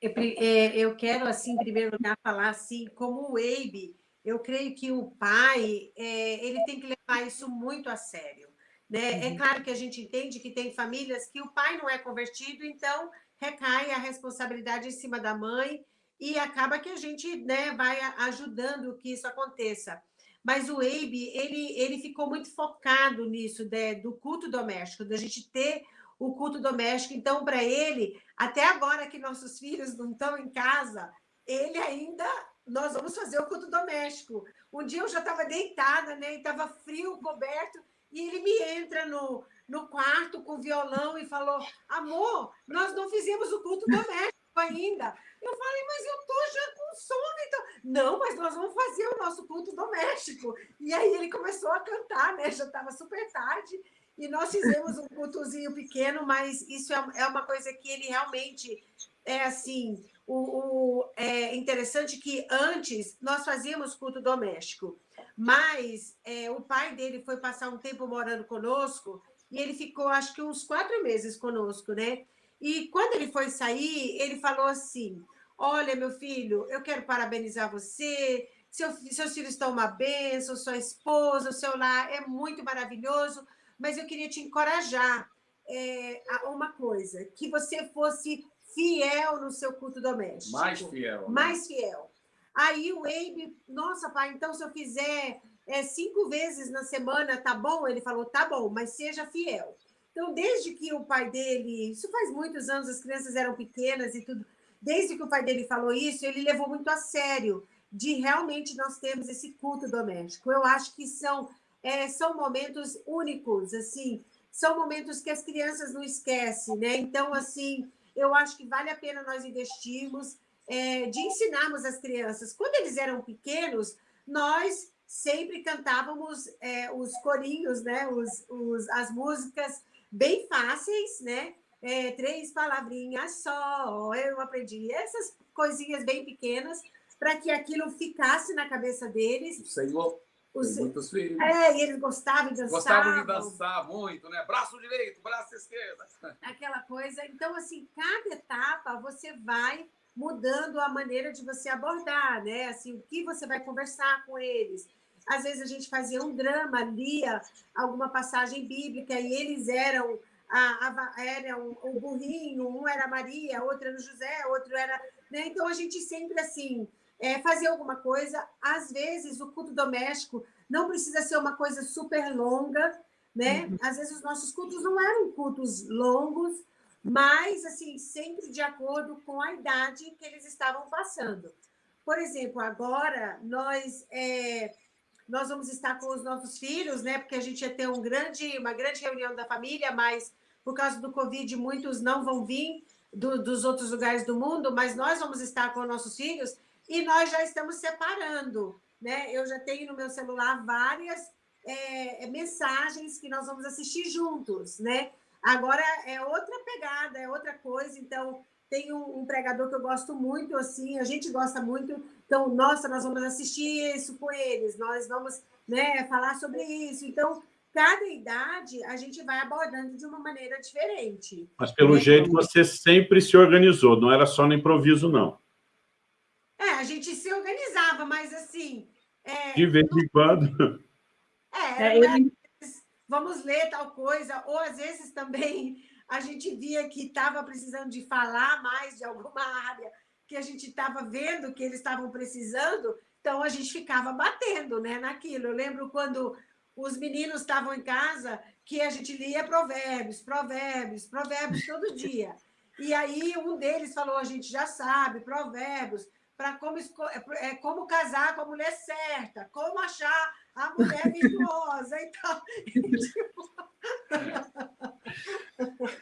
Eu, é, eu quero, assim, em primeiro lugar, falar assim, como o Abe, eu creio que o pai é, ele tem que levar isso muito a sério. Né? É uhum. É claro que a gente entende que tem famílias que o pai não é convertido, então recai a responsabilidade em cima da mãe e acaba que a gente né, vai ajudando que isso aconteça. Mas o Abe, ele, ele ficou muito focado nisso, né, do culto doméstico, da gente ter o culto doméstico. Então, para ele, até agora que nossos filhos não estão em casa, ele ainda, nós vamos fazer o culto doméstico. Um dia eu já estava deitada, né? E estava frio, coberto, e ele me entra no, no quarto com violão e falou: Amor, nós não fizemos o culto doméstico ainda. Eu falei, mas eu tô já com sono, então. Não, mas nós vamos fazer o nosso culto doméstico. E aí ele começou a cantar, né? Já estava super tarde. E nós fizemos um cultozinho pequeno, mas isso é, é uma coisa que ele realmente é assim. O, o, é interessante que antes nós fazíamos culto doméstico, mas é, o pai dele foi passar um tempo morando conosco e ele ficou, acho que uns quatro meses conosco, né? E quando ele foi sair, ele falou assim: Olha, meu filho, eu quero parabenizar você. Seu, seus filhos estão uma bênção, sua esposa, o seu lar é muito maravilhoso mas eu queria te encorajar é, a uma coisa, que você fosse fiel no seu culto doméstico. Mais fiel. Né? Mais fiel. Aí o Abe, nossa, pai, então se eu fizer é, cinco vezes na semana, tá bom? Ele falou, tá bom, mas seja fiel. Então, desde que o pai dele, isso faz muitos anos, as crianças eram pequenas e tudo, desde que o pai dele falou isso, ele levou muito a sério de realmente nós termos esse culto doméstico. Eu acho que são é, são momentos únicos, assim, são momentos que as crianças não esquecem, né? Então, assim, eu acho que vale a pena nós investirmos. é, de ensinarmos as crianças. Quando eles eram pequenos, nós sempre cantávamos é, os corinhos, né? Os, os, as músicas bem fáceis, né? É, três palavrinhas só, eu aprendi essas coisinhas bem pequenas para que aquilo ficasse na cabeça deles. Senhor os... muitos filhos. É, e eles gostavam de dançar. Gostavam de dançar muito, né? Braço direito, braço esquerdo. Aquela coisa. Então, assim, cada etapa você vai mudando a maneira de você abordar, né? Assim, o que você vai conversar com eles. Às vezes a gente fazia um drama, lia alguma passagem bíblica e eles eram a, a, era um, o burrinho, um era Maria, outro era José, outro era. Né? Então a gente sempre assim é, fazia alguma coisa. Às vezes o culto doméstico não precisa ser uma coisa super longa, né? Uhum. Às vezes os nossos cultos não eram cultos longos, mas assim sempre de acordo com a idade que eles estavam passando. Por exemplo, agora nós é, nós vamos estar com os nossos filhos, né? Porque a gente ia ter um grande, uma grande reunião da família, mas por causa do Covid, muitos não vão vir do, dos outros lugares do mundo, mas nós vamos estar com nossos filhos e nós já estamos separando. Né? Eu já tenho no meu celular várias é, mensagens que nós vamos assistir juntos. Né? Agora é outra pegada, é outra coisa, então tem um, um, pregador que eu gosto muito, assim, a gente gosta muito, então, nossa, nós vamos assistir isso com eles, nós vamos né, falar sobre isso. Então, cada idade a gente vai abordando de uma maneira diferente. Mas, pelo né? jeito, você sempre se organizou, não era só no improviso, não. É, a gente se organizava, mas assim... É, de vez em quando... É, é ele... vamos ler tal coisa, ou às vezes também a gente via que estava precisando de falar mais de alguma área que a gente estava vendo que eles estavam precisando, então a gente ficava batendo né, naquilo. Eu lembro quando os meninos estavam em casa que a gente lia provérbios, provérbios, provérbios todo dia. E aí um deles falou, a gente já sabe, provérbios, para como, é, como casar com a mulher certa, como achar a mulher virtuosa. Então, tipo...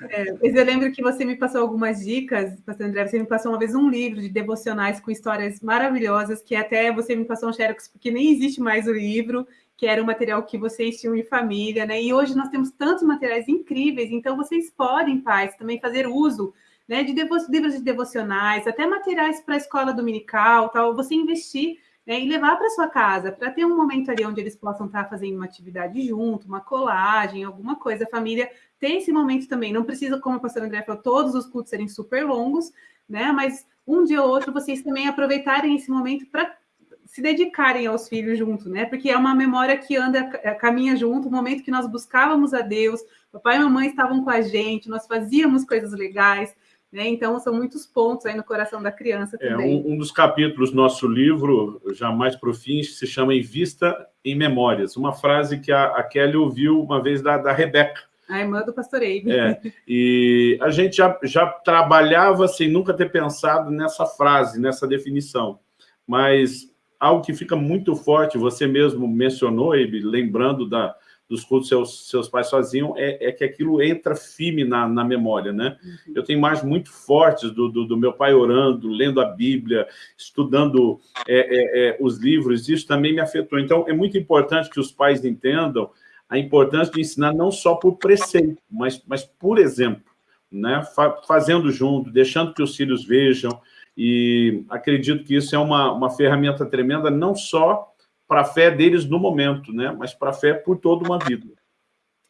É, eu lembro que você me passou algumas dicas, pastor André, você me passou uma vez um livro de devocionais com histórias maravilhosas, que até você me passou um xerox, porque nem existe mais o livro, que era um material que vocês tinham em família, né? E hoje nós temos tantos materiais incríveis, então vocês podem, pais, também fazer uso né, de livros de devocionais, até materiais para a escola dominical, tal, você investir né, e levar para sua casa, para ter um momento ali onde eles possam estar tá fazendo uma atividade junto, uma colagem, alguma coisa, a família tem esse momento também. Não precisa, como a pastora André falou, todos os cultos serem super longos, né? Mas um dia ou outro vocês também aproveitarem esse momento para se dedicarem aos filhos junto, né? Porque é uma memória que anda, caminha junto, o momento que nós buscávamos a Deus, papai e mamãe estavam com a gente, nós fazíamos coisas legais, né? Então, são muitos pontos aí no coração da criança é, também. É, um, um, dos capítulos do nosso livro, Jamais para o Fim, se chama Em Vista em Memórias. Uma frase que a, a Kelly ouviu uma vez da, da Rebeca. A irmã do pastor Eibe. É, e a gente já, já trabalhava sem nunca ter pensado nessa frase, nessa definição. Mas algo que fica muito forte, você mesmo mencionou, Eibe, lembrando da, dos cultos seus, seus pais faziam, é, é que aquilo entra firme na, na memória, né? Uhum. Eu tenho imagens muito fortes do, do, do, meu pai orando, lendo a Bíblia, estudando é, é, é, os livros, isso também me afetou. Então, é muito importante que os pais entendam a importância de ensinar não só por preceito, mas, mas por exemplo, né? fazendo junto, deixando que os filhos vejam, e acredito que isso é uma, uma ferramenta tremenda, não só para a fé deles no momento, né? mas para a fé por toda uma vida.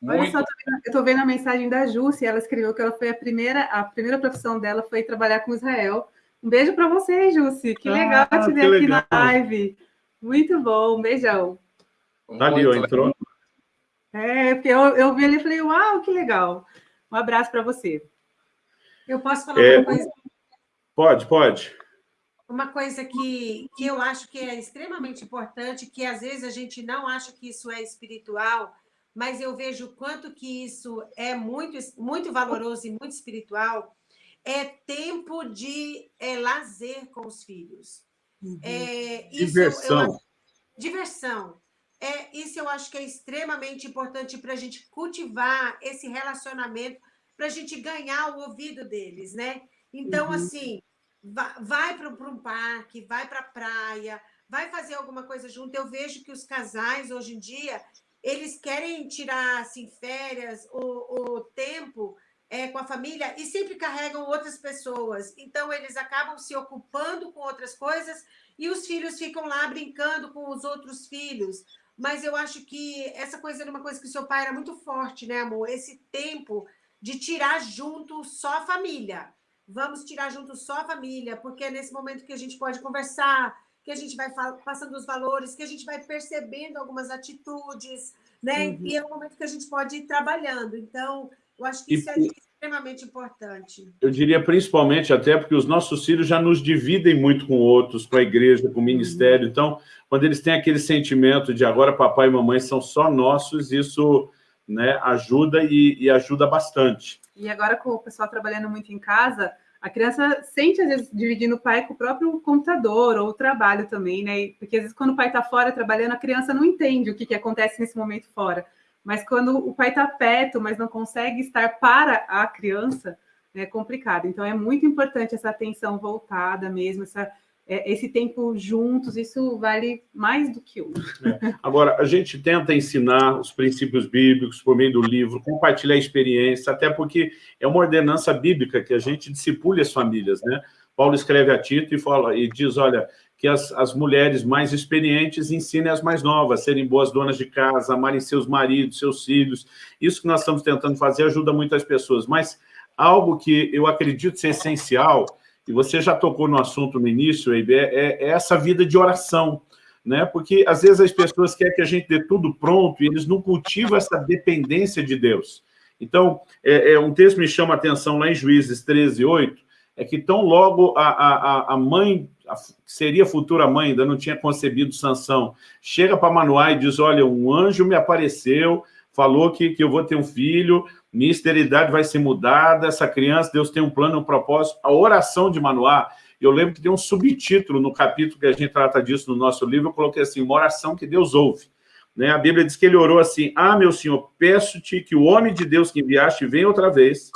Olha Muito... só, eu estou vendo a mensagem da Júcia, ela escreveu que ela foi a primeira, a primeira profissão dela foi trabalhar com Israel. Um beijo para você, Júcia, que ah, legal te ver aqui legal. na live. Muito bom, um beijão. Tá ali, ó, entrou. É, porque eu, eu vi ali e falei, uau, que legal. Um abraço para você. Eu posso falar é, uma coisa? Pode, pode uma coisa que, que eu acho que é extremamente importante, que às vezes a gente não acha que isso é espiritual, mas eu vejo o quanto que isso é muito, muito valoroso e muito espiritual, é tempo de é, lazer com os filhos. Uhum. É, diversão. Eu, eu, diversão. É, isso eu acho que é extremamente importante para a gente cultivar esse relacionamento, para a gente ganhar o ouvido deles, né? Então, uhum. assim, vai para um parque, vai para a praia, vai fazer alguma coisa junto. Eu vejo que os casais, hoje em dia, eles querem tirar assim, férias ou, tempo é, com a família e sempre carregam outras pessoas. Então, eles acabam se ocupando com outras coisas e os filhos ficam lá brincando com os outros filhos. Mas eu acho que essa coisa era uma coisa que o seu pai era muito forte, né, amor? Esse tempo de tirar junto só a família. Vamos tirar junto só a família, porque é nesse momento que a gente pode conversar, que a gente vai passando os valores, que a gente vai percebendo algumas atitudes, né? Uhum. E é o momento que a gente pode ir trabalhando. Então, eu acho que isso é extremamente importante. Eu diria principalmente até porque os nossos filhos já nos dividem muito com outros, com a igreja, com o ministério. Uhum. Então, quando eles têm aquele sentimento de agora papai e mamãe são só nossos, isso né, ajuda e, e ajuda bastante. E agora com o pessoal trabalhando muito em casa, a criança sente, às vezes, dividindo o pai com o próprio computador ou o trabalho também, né? Porque, às vezes, quando o pai está fora trabalhando, a criança não entende o que, que acontece nesse momento fora. Mas quando o pai está perto, mas não consegue estar para a criança, é complicado. Então, é muito importante essa atenção voltada mesmo, essa esse tempo juntos, isso vale mais do que outro. É. Agora, a gente tenta ensinar os princípios bíblicos por meio do livro, compartilhar a experiência, até porque é uma ordenança bíblica que a gente discipule as famílias, né? Paulo escreve a Tito e, fala, e diz, olha, que as, as mulheres mais experientes ensinem as mais novas, serem boas donas de casa, amarem seus maridos, seus filhos. Isso que nós estamos tentando fazer ajuda muito as pessoas, mas algo que eu acredito ser essencial e você já tocou no assunto no início, Eibe, é, é essa vida de oração, né? Porque às vezes as pessoas querem que a gente dê tudo pronto e eles não cultivam essa dependência de Deus. Então, é, é um texto me chama a atenção lá em Juízes 13, 8, é que tão logo a, a, a mãe, a, seria futura mãe, ainda não tinha concebido Sansão, chega para Manoá e diz, olha, um anjo me apareceu, falou que, que eu vou ter um filho, minha esterilidade vai ser mudada, essa criança, Deus tem um plano, um propósito. A oração de Manoá, eu lembro que tem um subtítulo no capítulo que a gente trata disso no nosso livro, eu coloquei assim, uma oração que Deus ouve. Né? A Bíblia diz que ele orou assim, ah, meu Senhor, peço-te que o homem de Deus que enviaste venha outra vez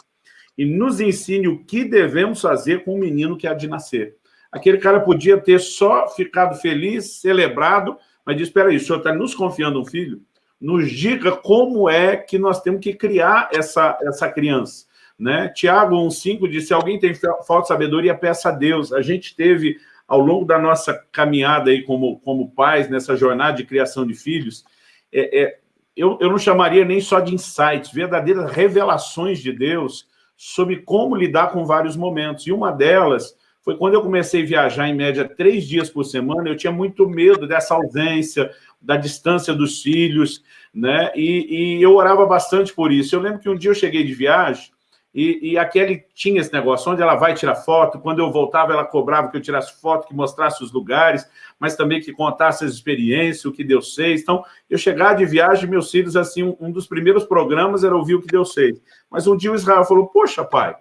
e nos ensine o que devemos fazer com o menino que há de nascer. Aquele cara podia ter só ficado feliz, celebrado, mas diz, espera aí, o senhor está nos confiando um filho? Nos diga como é que nós temos que criar essa, essa criança. Né? Tiago 1,5 diz, se alguém tem falta de sabedoria, peça a Deus. A gente teve, ao longo da nossa caminhada aí como, como pais, nessa jornada de criação de filhos, é, é, eu, eu não chamaria nem só de insights, verdadeiras revelações de Deus sobre como lidar com vários momentos. E uma delas foi quando eu comecei a viajar, em média, três dias por semana, eu tinha muito medo dessa ausência, da distância dos filhos, né? E, e, eu orava bastante por isso. Eu lembro que um dia eu cheguei de viagem e, e a Kelly tinha esse negócio, onde ela vai tirar foto, quando eu voltava ela cobrava que eu tirasse foto, que mostrasse os lugares, mas também que contasse as experiências, o que Deus fez. Então, eu chegava de viagem, meus filhos, assim, um, dos primeiros programas era ouvir o que Deus fez. Mas um dia o Israel falou, poxa, pai,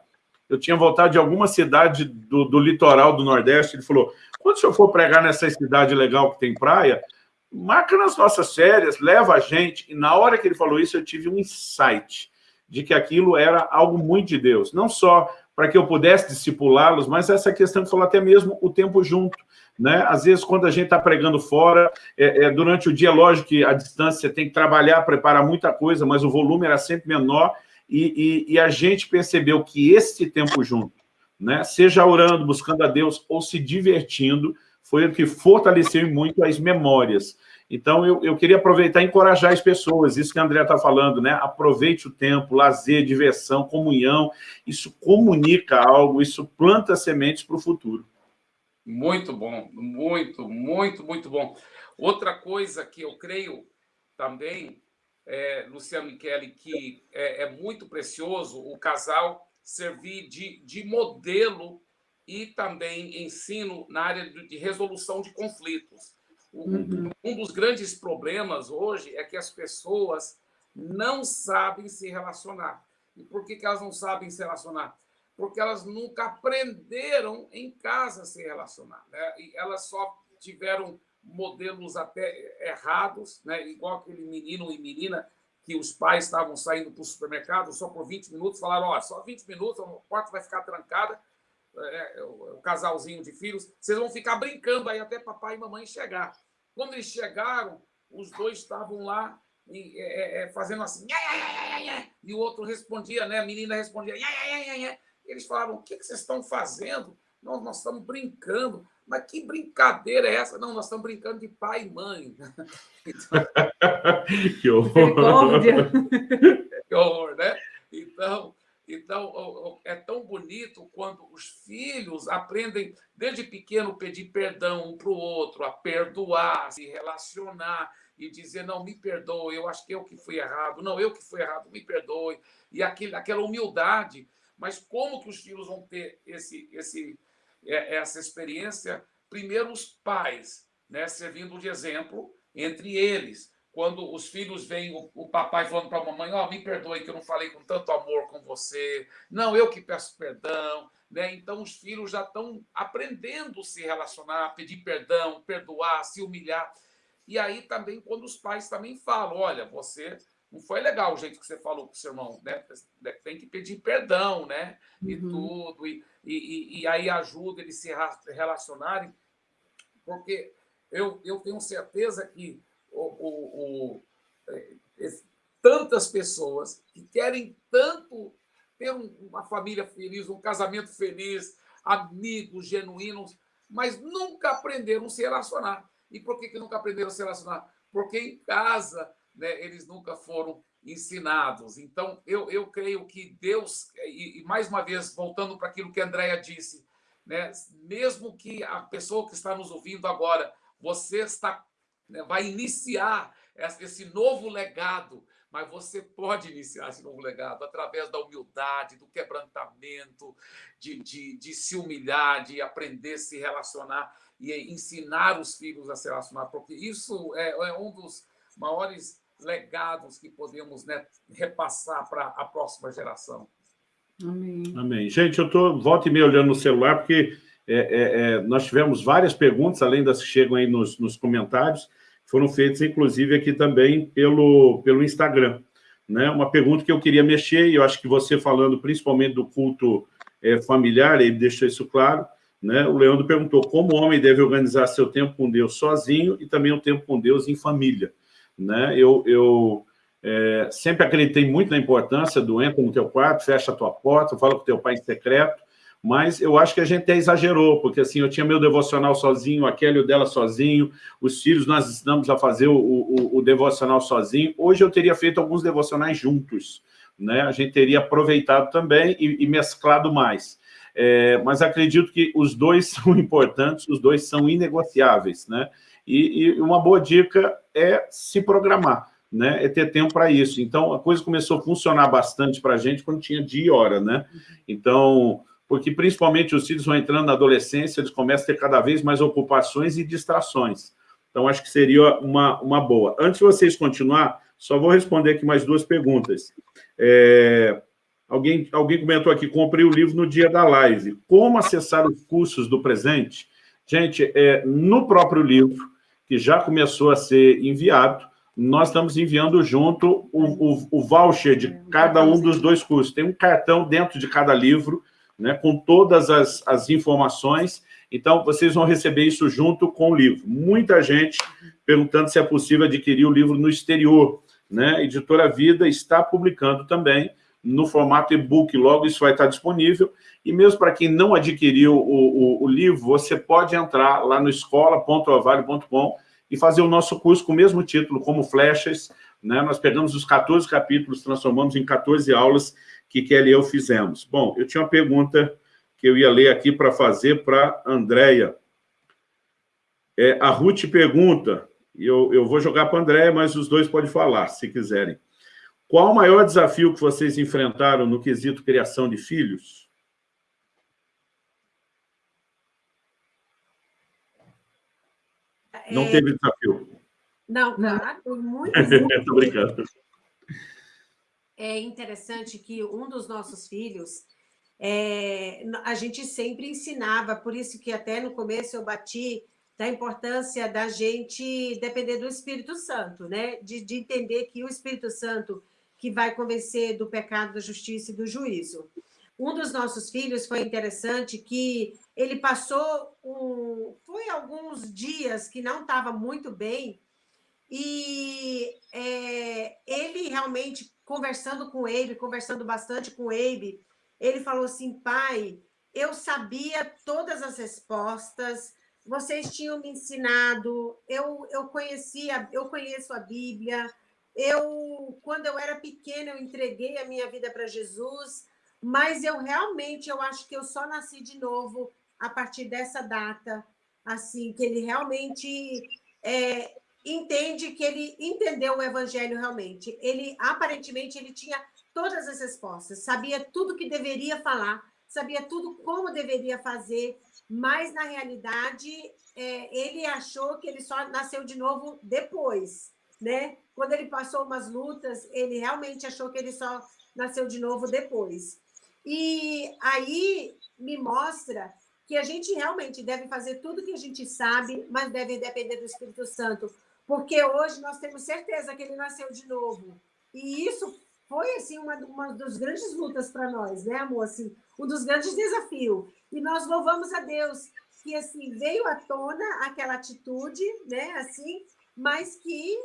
eu tinha voltado de alguma cidade do, do litoral do Nordeste, ele falou, quando o senhor for pregar nessa cidade legal que tem praia, marca nas nossas férias, leva a gente. E na hora que ele falou isso, eu tive um insight de que aquilo era algo muito de Deus. Não só para que eu pudesse discipulá-los, mas essa questão que falou até mesmo o tempo junto. Né? Às vezes, quando a gente está pregando fora, é, é, durante o dia, lógico que a distância tem que trabalhar, preparar muita coisa, mas o volume era sempre menor, e, e, e a gente percebeu que esse tempo junto, né, seja orando, buscando a Deus ou se divertindo, foi o que fortaleceu muito as memórias. Então, eu, eu queria aproveitar e encorajar as pessoas, isso que a André está falando, né? Aproveite o tempo, lazer, diversão, comunhão, isso comunica algo, isso planta sementes para o futuro. Muito bom, muito, muito, muito bom. Outra coisa que eu creio também, é, Luciano Michele, que é, é muito precioso o casal servir de, de modelo e também ensino na área de resolução de conflitos. Uhum. Um dos grandes problemas hoje é que as pessoas não sabem se relacionar. E por que, elas não sabem se relacionar? Porque elas nunca aprenderam em casa a se relacionar. Né? E elas só tiveram modelos até errados, né? igual aquele menino e menina que os pais estavam saindo para o supermercado só por 20 minutos, falaram, ó, só 20 minutos, a porta vai ficar trancada, é, o, o casalzinho de filhos, vocês vão ficar brincando aí até papai e mamãe chegar. Quando eles chegaram, os dois estavam lá e, é, é, fazendo assim, e o outro respondia, né? A menina respondia, eles falavam, o que, que vocês estão fazendo? Nós, nós estamos brincando. Mas que brincadeira é essa? Não, nós estamos brincando de pai e mãe. Então... que horror! que horror, né? Então, então, é tão bonito quando os filhos aprendem, desde pequeno, pedir perdão um para o outro, a perdoar, se relacionar e dizer, não, me perdoe, eu acho que eu que fui errado, não, eu que fui errado, me perdoe. E aquele, aquela humildade. Mas como que os filhos vão ter esse, esse, é, essa experiência? Primeiro, os pais, né, servindo de exemplo entre eles quando os filhos veem o, o papai falando para a mamãe, ó, oh, me perdoe que eu não falei com tanto amor com você, não, eu que peço perdão, né? Então os filhos já estão aprendendo a se relacionar, pedir perdão, perdoar, se humilhar. E aí também quando os pais também falam, olha, você não foi legal o jeito que você falou com o seu irmão, né? Tem que pedir perdão, né? E uhum. tudo, e, e, e aí ajuda eles se relacionarem, porque eu, eu tenho certeza que o, o, é, tantas pessoas que querem tanto ter uma família feliz, um casamento feliz, amigos genuínos, mas nunca aprenderam a se relacionar. E por que, que nunca aprenderam a se relacionar? Porque em casa né, eles nunca foram ensinados. Então, eu, eu creio que Deus, e, e mais uma vez, voltando para aquilo que a Andrea disse, né, mesmo que a pessoa que está nos ouvindo agora, você está né, vai iniciar esse novo legado, mas você pode iniciar esse novo legado através da humildade, do quebrantamento, de, de, de se humilhar, de aprender a se relacionar e ensinar os filhos a se relacionar, porque isso é, é um dos maiores legados que podemos né, repassar para a próxima geração. Amém. Amém. Gente, eu estou volta e meia olhando no celular, porque é, é, é, nós tivemos várias perguntas, além das que chegam aí nos, nos comentários, foram feitas, inclusive, aqui também pelo, pelo Instagram. Né? Uma pergunta que eu queria mexer, e eu acho que você falando principalmente do culto é, familiar, ele deixou isso claro, né? o Leandro perguntou como o homem deve organizar seu tempo com Deus sozinho e também o tempo com Deus em família. Né? Eu, eu é, sempre acreditei muito na importância do entra no teu quarto, fecha a tua porta, fala com teu pai em secreto, mas eu acho que a gente até exagerou, porque assim, eu tinha meu devocional sozinho, a Kelly o dela sozinho, os filhos nós ensinamos a fazer o, o, o, devocional sozinho. Hoje eu teria feito alguns devocionais juntos, né? A gente teria aproveitado também e, e mesclado mais. É, mas acredito que os dois são importantes, os dois são inegociáveis, né? E, e uma boa dica é se programar, né? É ter tempo para isso. Então, a coisa começou a funcionar bastante para a gente quando tinha dia e hora, né? Então, porque principalmente os filhos vão entrando na adolescência, eles começam a ter cada vez mais ocupações e distrações. Então, acho que seria uma, uma boa. Antes de vocês continuar, só vou responder aqui mais duas perguntas. É, alguém, alguém comentou aqui, comprei o livro no dia da live. Como acessar os cursos do presente? Gente, é, no próprio livro, que já começou a ser enviado, nós estamos enviando junto o, o, o voucher de cada um dos dois cursos. Tem um cartão dentro de cada livro, né, com todas as, as informações. Então, vocês vão receber isso junto com o livro. Muita gente perguntando se é possível adquirir o livro no exterior. Né? Editora Vida está publicando também no formato e-book, logo isso vai estar disponível. E mesmo para quem não adquiriu o, o, o livro, você pode entrar lá no escola.avalio.com e fazer o nosso curso com o mesmo título, como flechas. Né? Nós pegamos os 14 capítulos, transformamos em 14 aulas que Kelly e eu fizemos. Bom, eu tinha uma pergunta que eu ia ler aqui para fazer para a Andréia. É, a Ruth pergunta, e eu, eu vou jogar para a Andréia, mas os dois podem falar, se quiserem. Qual o maior desafio que vocês enfrentaram no quesito criação de filhos? Não é... teve desafio. Não, claro, muito. Estou brincando é interessante que um dos nossos filhos, é, a gente sempre ensinava, por isso que até no começo eu bati da importância da gente depender do Espírito Santo, né? De, de entender que o Espírito Santo que vai convencer do pecado, da justiça e do juízo. um dos nossos filhos foi interessante que ele passou um, foi alguns dias que não estava muito bem e é, ele realmente conversando com ele, conversando bastante com ele, ele falou assim, pai, eu sabia todas as respostas, vocês tinham me ensinado, eu, eu conhecia, eu conheço a Bíblia, eu, quando eu era pequena, eu entreguei a minha vida para Jesus, mas eu realmente, eu acho que eu só nasci de novo a partir dessa data, assim, que ele realmente é, entende que ele entendeu o evangelho realmente. Ele, aparentemente, ele tinha todas as respostas, sabia tudo que deveria falar, sabia tudo como deveria fazer, mas, na realidade, é, ele achou que ele só nasceu de novo depois, né? Quando ele passou umas lutas, ele realmente achou que ele só nasceu de novo depois. E aí me mostra que a gente realmente deve fazer tudo que a gente sabe, mas deve depender do Espírito Santo, porque hoje nós temos certeza que ele nasceu de novo. E isso foi assim uma, uma das grandes lutas para nós, né, amor? Assim, um dos grandes desafios. E nós louvamos a Deus que assim veio à tona aquela atitude, né, assim, mas que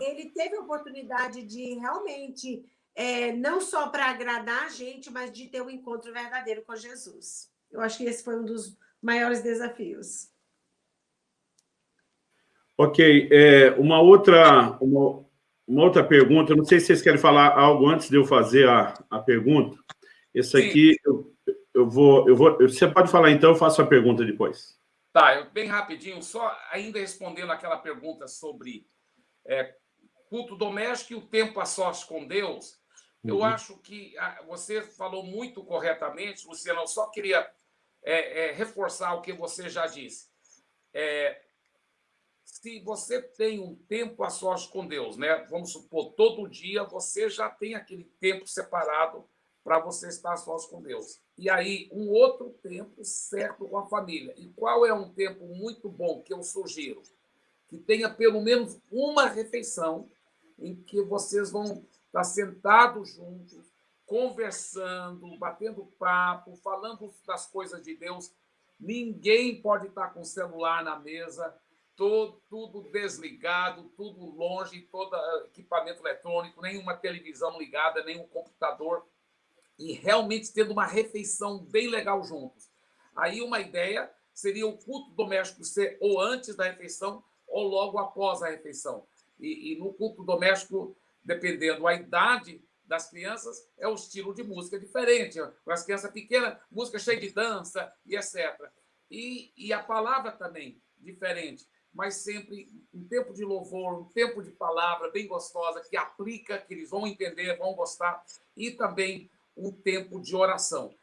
ele teve a oportunidade de realmente, é, não só para agradar a gente, mas de ter um encontro verdadeiro com Jesus. Eu acho que esse foi um dos maiores desafios. Ok, é, uma, outra, uma, uma, outra pergunta, não sei se vocês querem falar algo antes de eu fazer a, a pergunta. Esse aqui, eu, eu, vou, eu vou... Você pode falar então, eu faço a pergunta depois. Tá, eu, bem rapidinho, só ainda respondendo aquela pergunta sobre é, culto doméstico e o tempo a sós com Deus, uhum. eu acho que a, você falou muito corretamente, Luciano, eu só queria é, é, reforçar o que você já disse. É, se você tem um tempo a sós com Deus, né? vamos supor, todo dia você já tem aquele tempo separado para você estar a sós com Deus. E aí, um outro tempo certo com a família. E qual é um tempo muito bom que eu sugiro? Que tenha pelo menos uma refeição em que vocês vão estar sentados juntos, conversando, batendo papo, falando das coisas de Deus. Ninguém pode estar com o celular na mesa, todo, tudo desligado, tudo longe, todo equipamento eletrônico, nenhuma televisão ligada, nenhum computador, e realmente tendo uma refeição bem legal juntos. Aí uma ideia seria o culto doméstico ser ou antes da refeição ou logo após a refeição. E, e no culto doméstico, dependendo da idade das crianças, é o estilo de música diferente. Com as crianças pequenas, música cheia de dança e etc. E, e a palavra também diferente, mas sempre um tempo de louvor, um tempo de palavra bem gostosa, que aplica, que eles vão entender, vão gostar, e também um tempo de oração.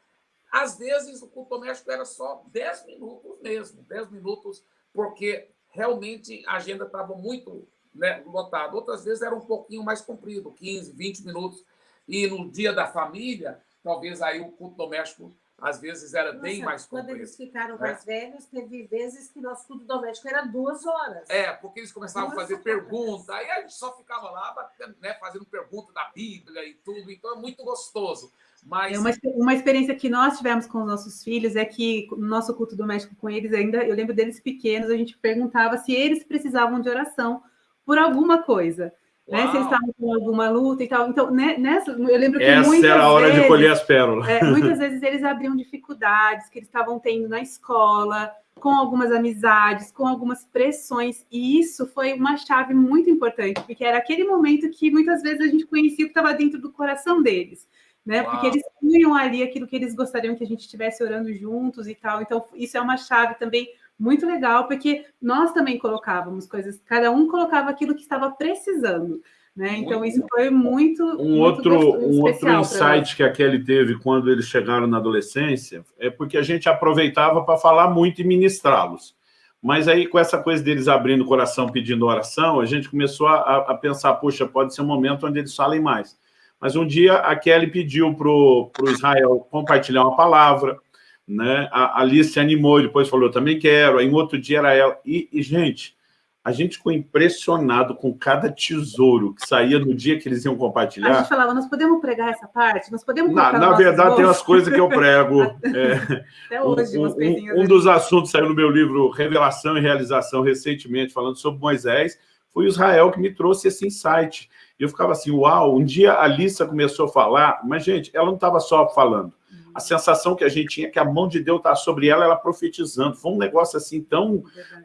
Às vezes, o culto doméstico era só 10 minutos mesmo, 10 minutos, porque realmente a agenda estava muito né, lotado. Outras vezes era um pouquinho mais comprido, 15, 20 minutos. E no dia da família, talvez aí o culto doméstico às vezes era Nossa, bem mais comprido. Quando eles ficaram né? mais velhos, teve vezes que nosso culto doméstico era duas horas. É, porque eles começavam duas a fazer perguntas, aí a gente só ficava lá né, fazendo pergunta da Bíblia e tudo, então é muito gostoso. Mas... É uma, uma experiência que nós tivemos com os nossos filhos é que no nosso culto doméstico com eles, ainda eu lembro deles pequenos, a gente perguntava se eles precisavam de oração por alguma coisa. Né? Se eles estavam com alguma luta e tal. Então, né, nessa, eu lembro que Essa muitas era a hora vezes, de colher as pérolas. É, muitas vezes eles abriam dificuldades que eles estavam tendo na escola, com algumas amizades, com algumas pressões, e isso foi uma chave muito importante, porque era aquele momento que muitas vezes a gente conhecia o que estava dentro do coração deles, né? Uau. Porque eles tinham ali aquilo que eles gostariam que a gente estivesse orando juntos e tal. Então, isso é uma chave também muito legal, porque nós também colocávamos coisas, cada um colocava aquilo que estava precisando. Né? Então, isso foi muito. Um, muito outro, um outro insight que a Kelly teve quando eles chegaram na adolescência é porque a gente aproveitava para falar muito e ministrá-los. Mas aí, com essa coisa deles abrindo o coração, pedindo oração, a gente começou a, a pensar, puxa, pode ser um momento onde eles falem mais. Mas um dia a Kelly pediu para o Israel compartilhar uma palavra, né? A Alice se animou e depois falou, eu também quero. Aí, um outro dia era ela. E, e, gente, a gente ficou impressionado com cada tesouro que saía no dia que eles iam compartilhar. A gente falava, nós podemos pregar essa parte? Nós podemos Na, na verdade, tem umas coisas que eu prego. é, Até hoje, um, um, um dos assuntos saiu no meu livro Revelação e Realização, recentemente, falando sobre Moisés, foi Israel que me trouxe esse insight. E eu ficava assim, uau, um dia a Lissa começou a falar, mas, gente, ela não estava só falando a sensação que a gente tinha que a mão de Deus está sobre ela, ela profetizando. Foi um negócio assim tão,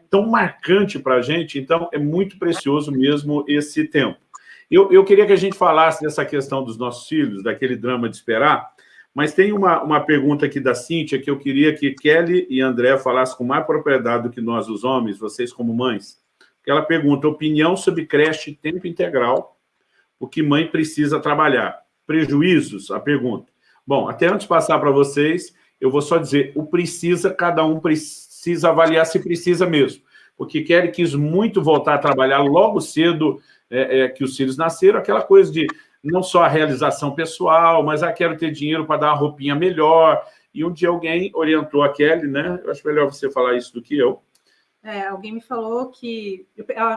tão marcante para a gente, então é muito precioso mesmo esse tempo. Eu, eu queria que a gente falasse dessa questão dos nossos filhos, daquele drama de esperar, mas tem uma, uma pergunta aqui da Cíntia que eu queria que Kelly e André falassem com mais propriedade do que nós, os homens, vocês como mães. Ela pergunta, opinião sobre creche tempo integral, o que mãe precisa trabalhar. Prejuízos? A pergunta. Bom, até antes de passar para vocês, eu vou só dizer, o precisa, cada um precisa avaliar se precisa mesmo. Porque Kelly quis muito voltar a trabalhar logo cedo é, é, que os filhos nasceram, aquela coisa de não só a realização pessoal, mas ah, quero ter dinheiro para dar uma roupinha melhor. E um dia alguém orientou a Kelly, né? Eu acho melhor você falar isso do que eu. É, alguém me falou que...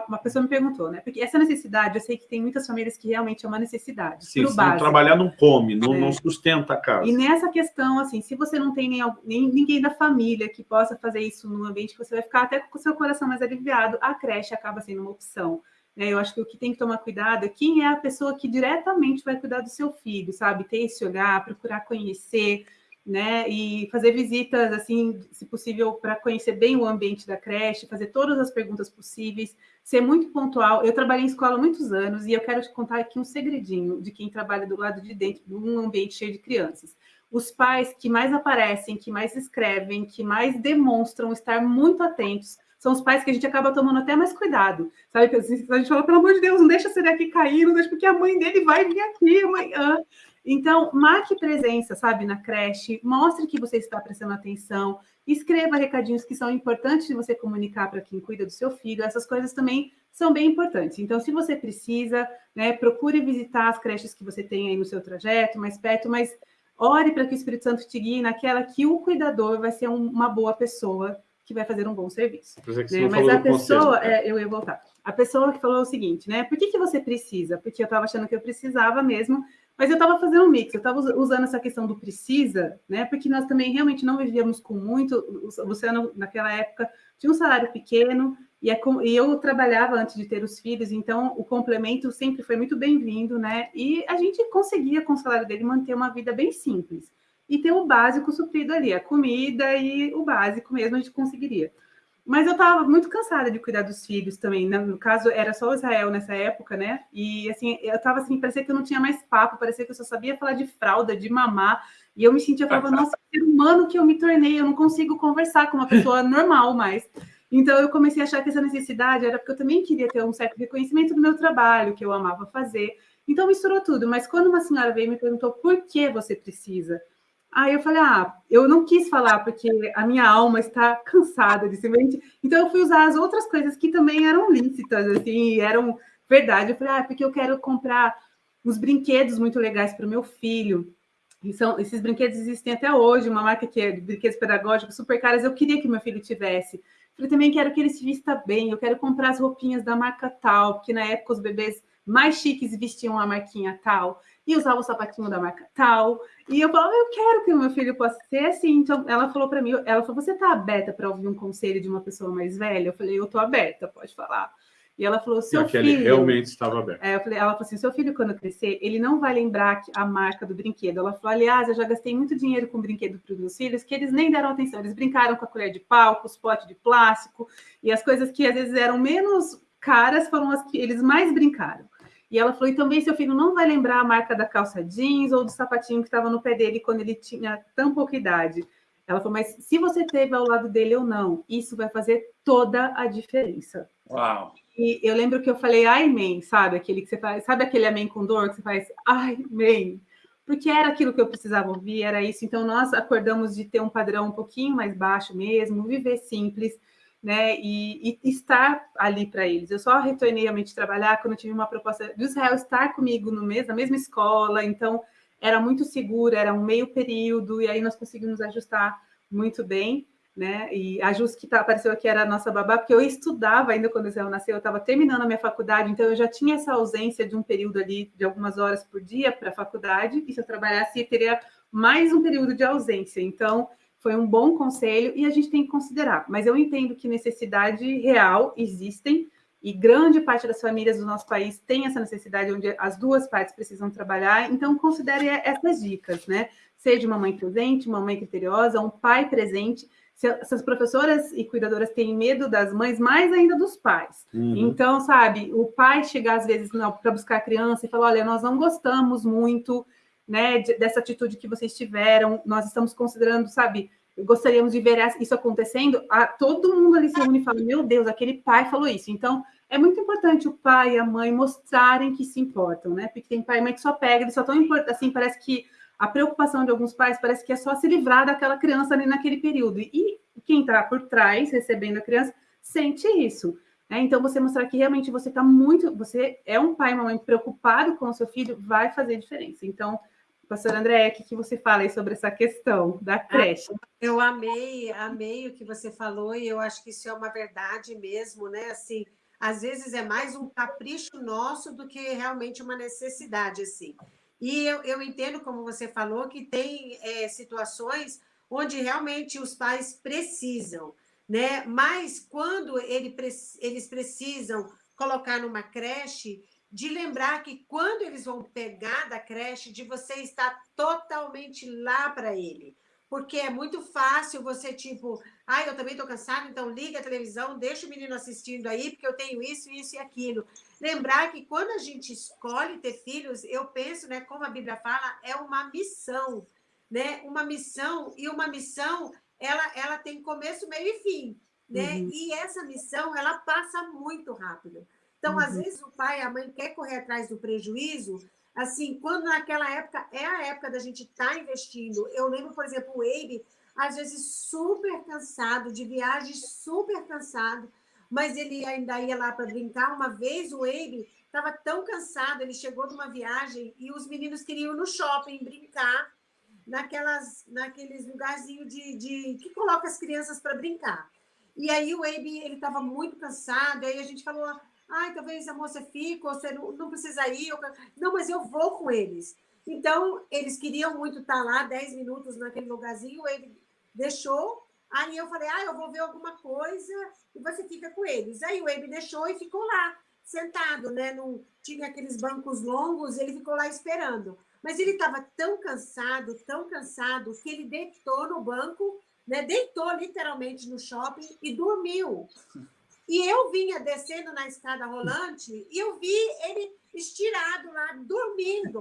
Uma pessoa me perguntou, né? Porque essa necessidade, eu sei que tem muitas famílias que realmente é uma necessidade. Sim, se não trabalhar não come, não, é. não sustenta a casa. E nessa questão, assim, se você não tem nem, nem, ninguém da família que possa fazer isso no ambiente, você vai ficar até com o seu coração mais aliviado, a creche acaba sendo uma opção. É, eu acho que o que tem que tomar cuidado é quem é a pessoa que diretamente vai cuidar do seu filho, sabe? Ter esse olhar, procurar conhecer, né? E fazer visitas, assim, se possível, para conhecer bem o ambiente da creche, fazer todas as perguntas possíveis, ser muito pontual. Eu trabalhei em escola há muitos anos e eu quero te contar aqui um segredinho de quem trabalha do lado de dentro de um ambiente cheio de crianças. Os pais que mais aparecem, que mais escrevem, que mais demonstram estar muito atentos, são os pais que a gente acaba tomando até mais cuidado, sabe? A gente fala, pelo amor de Deus, não deixa esse daqui cair, não deixa, porque a mãe dele vai vir aqui amanhã. Então, marque presença, sabe, na creche, mostre que você está prestando atenção, escreva recadinhos que são importantes de você comunicar para quem cuida do seu filho, essas coisas também são bem importantes. Então, se você precisa, né, procure visitar as creches que você tem aí no seu trajeto, mais perto, mas ore para que o Espírito Santo te guie naquela que o cuidador vai ser um, uma boa pessoa que vai fazer um bom serviço. Né? Mas a pessoa, é, eu ia voltar. A pessoa que falou o seguinte, né? Por que, que você precisa? Porque eu estava achando que eu precisava mesmo, mas eu estava fazendo um mix, eu estava usando essa questão do precisa, né? Porque nós também realmente não vivíamos com muito. Luciano, naquela época, tinha um salário pequeno, e, é com, e eu trabalhava antes de ter os filhos, então o complemento sempre foi muito bem-vindo, né? E a gente conseguia, com o salário dele, manter uma vida bem simples. E ter o básico suprido ali, a comida e o básico mesmo a gente conseguiria. Mas eu estava muito cansada de cuidar dos filhos também. Né? No caso, era só o Israel nessa época, né? E assim, eu estava assim, parecia que eu não tinha mais papo, parecia que eu só sabia falar de fralda, de mamar. E eu me sentia, eu falava, nossa, ser humano que eu me tornei, eu não consigo conversar com uma pessoa normal mais. Então eu comecei a achar que essa necessidade era porque eu também queria ter um certo reconhecimento do meu trabalho, que eu amava fazer. Então misturou tudo. Mas quando uma senhora veio e me perguntou por que você precisa, Aí eu falei, ah, eu não quis falar porque a minha alma está cansada de semente. Então eu fui usar as outras coisas que também eram lícitas, assim, eram verdade. Eu falei, ah, porque eu quero comprar uns brinquedos muito legais para o meu filho. E são, esses brinquedos existem até hoje, uma marca que é de brinquedos pedagógicos super caras, eu queria que meu filho tivesse. Eu também quero que ele se vista bem, eu quero comprar as roupinhas da marca tal, porque na época os bebês mais chiques vestiam a marquinha tal e usava o sapatinho da marca tal. E eu falava, eu quero que o meu filho possa ser assim. Então, ela falou para mim, ela falou, você está aberta para ouvir um conselho de uma pessoa mais velha? Eu falei, eu estou aberta, pode falar. E ela falou, seu filho... realmente estava aberta. É, eu falei, ela falou assim, seu filho, quando crescer, ele não vai lembrar a marca do brinquedo. Ela falou, aliás, eu já gastei muito dinheiro com brinquedo para os meus filhos, que eles nem deram atenção. Eles brincaram com a colher de pau, com os potes de plástico, e as coisas que às vezes eram menos caras foram as que eles mais brincaram. E ela falou, e também seu filho não vai lembrar a marca da calça jeans ou do sapatinho que estava no pé dele quando ele tinha tão pouca idade. Ela falou, mas se você teve ao lado dele ou não, isso vai fazer toda a diferença. Uau! E eu lembro que eu falei, ai, man, sabe? Aquele que você faz, sabe aquele amém com dor que você faz, ai, man? Porque era aquilo que eu precisava ouvir, era isso. Então, nós acordamos de ter um padrão um pouquinho mais baixo mesmo, viver simples, né, e, e estar ali para eles. Eu só retornei realmente trabalhar quando eu tive uma proposta do Israel estar comigo no mês, na mesma escola, então era muito seguro, era um meio período, e aí nós conseguimos ajustar muito bem. né? E a Jus que tá, apareceu aqui era a nossa babá, porque eu estudava ainda quando o Israel nasceu, eu estava terminando a minha faculdade, então eu já tinha essa ausência de um período ali de algumas horas por dia para a faculdade, e se eu trabalhasse, eu teria mais um período de ausência. Então, foi um bom conselho e a gente tem que considerar. Mas eu entendo que necessidade real existem, e grande parte das famílias do nosso país tem essa necessidade onde as duas partes precisam trabalhar, então considere essas dicas, né? Seja uma mãe presente, uma mãe criteriosa, um pai presente, se, as professoras e cuidadoras têm medo das mães, mais ainda dos pais. Uhum. Então, sabe, o pai chegar às vezes para buscar a criança e falar: olha, nós não gostamos muito né, de, dessa atitude que vocês tiveram, nós estamos considerando, sabe, gostaríamos de ver isso acontecendo. A, todo mundo ali se reúne e fala: meu Deus, aquele pai falou isso. Então, é muito importante o pai e a mãe mostrarem que se importam, né? Porque tem pai e mãe que só pega, eles só tão assim, parece que a preocupação de alguns pais parece que é só se livrar daquela criança ali naquele período. E quem está por trás, recebendo a criança, sente isso. Né? Então, você mostrar que realmente você está muito... Você é um pai e uma mãe preocupado com o seu filho, vai fazer diferença. Então, pastor André, o que, que você fala aí sobre essa questão da creche? Eu amei, amei o que você falou e eu acho que isso é uma verdade mesmo, né? Assim, às vezes é mais um capricho nosso do que realmente uma necessidade, assim. E eu, eu entendo, como você falou, que tem é, situações onde realmente os pais precisam, né? Mas quando ele, eles precisam colocar numa creche, de lembrar que quando eles vão pegar da creche, de você estar totalmente lá para ele. Porque é muito fácil você, tipo, ah, eu também estou cansado, então liga a televisão, deixa o menino assistindo aí, porque eu tenho isso, isso e aquilo. Lembrar que quando a gente escolhe ter filhos, eu penso, né, como a Bíblia fala, é uma missão, né? Uma missão, e uma missão, ela, ela tem começo, meio e fim, né? Uhum. E essa missão, ela passa muito rápido. Então, uhum. às vezes, o pai e a mãe quer correr atrás do prejuízo, assim, quando naquela época é a época da gente estar tá investindo. Eu lembro, por exemplo, o Abe, às vezes super cansado, de viagem super cansado, mas ele ainda ia lá para brincar. Uma vez o Abe estava tão cansado, ele chegou de uma viagem e os meninos queriam ir no shopping brincar, naquelas, naqueles lugarzinhos de, de que coloca as crianças para brincar. E aí o Abe ele estava muito cansado, aí a gente falou, ai, talvez a moça fique, ou você não, não precisa ir. Não, mas eu vou com eles. Então, eles queriam muito estar lá, 10 minutos naquele lugarzinho, ele deixou, Aí eu falei, ah, eu vou ver alguma coisa e você fica com eles. Aí o Abe deixou e ficou lá, sentado, né? Não tinha aqueles bancos longos, ele ficou lá esperando. Mas ele estava tão cansado, tão cansado, que ele deitou no banco, né? deitou literalmente no shopping e dormiu. E eu vinha descendo na escada rolante e eu vi ele estirado lá, dormindo.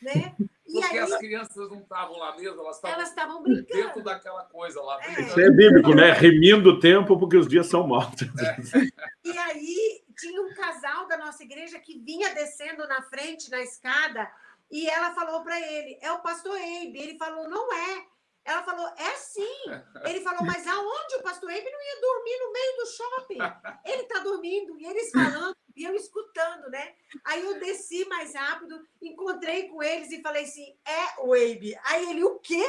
Né? Porque aí, as crianças não estavam lá mesmo, elas estavam, elas estavam brincando. dentro daquela coisa lá. É. Isso é bíblico, né? Remindo o tempo porque os dias são maus. É. E aí tinha um casal da nossa igreja que vinha descendo na frente, na escada, e ela falou para ele, é o pastor Eibe. Ele falou, não é. Ela falou, é sim. Ele falou, mas aonde o pastor Eibe não ia dormir no meio do shopping? Ele está dormindo, e eles falando, e eu escutando, né? Aí eu desci mais rápido, encontrei com eles e falei assim, é o Eibe. Aí ele, o quê?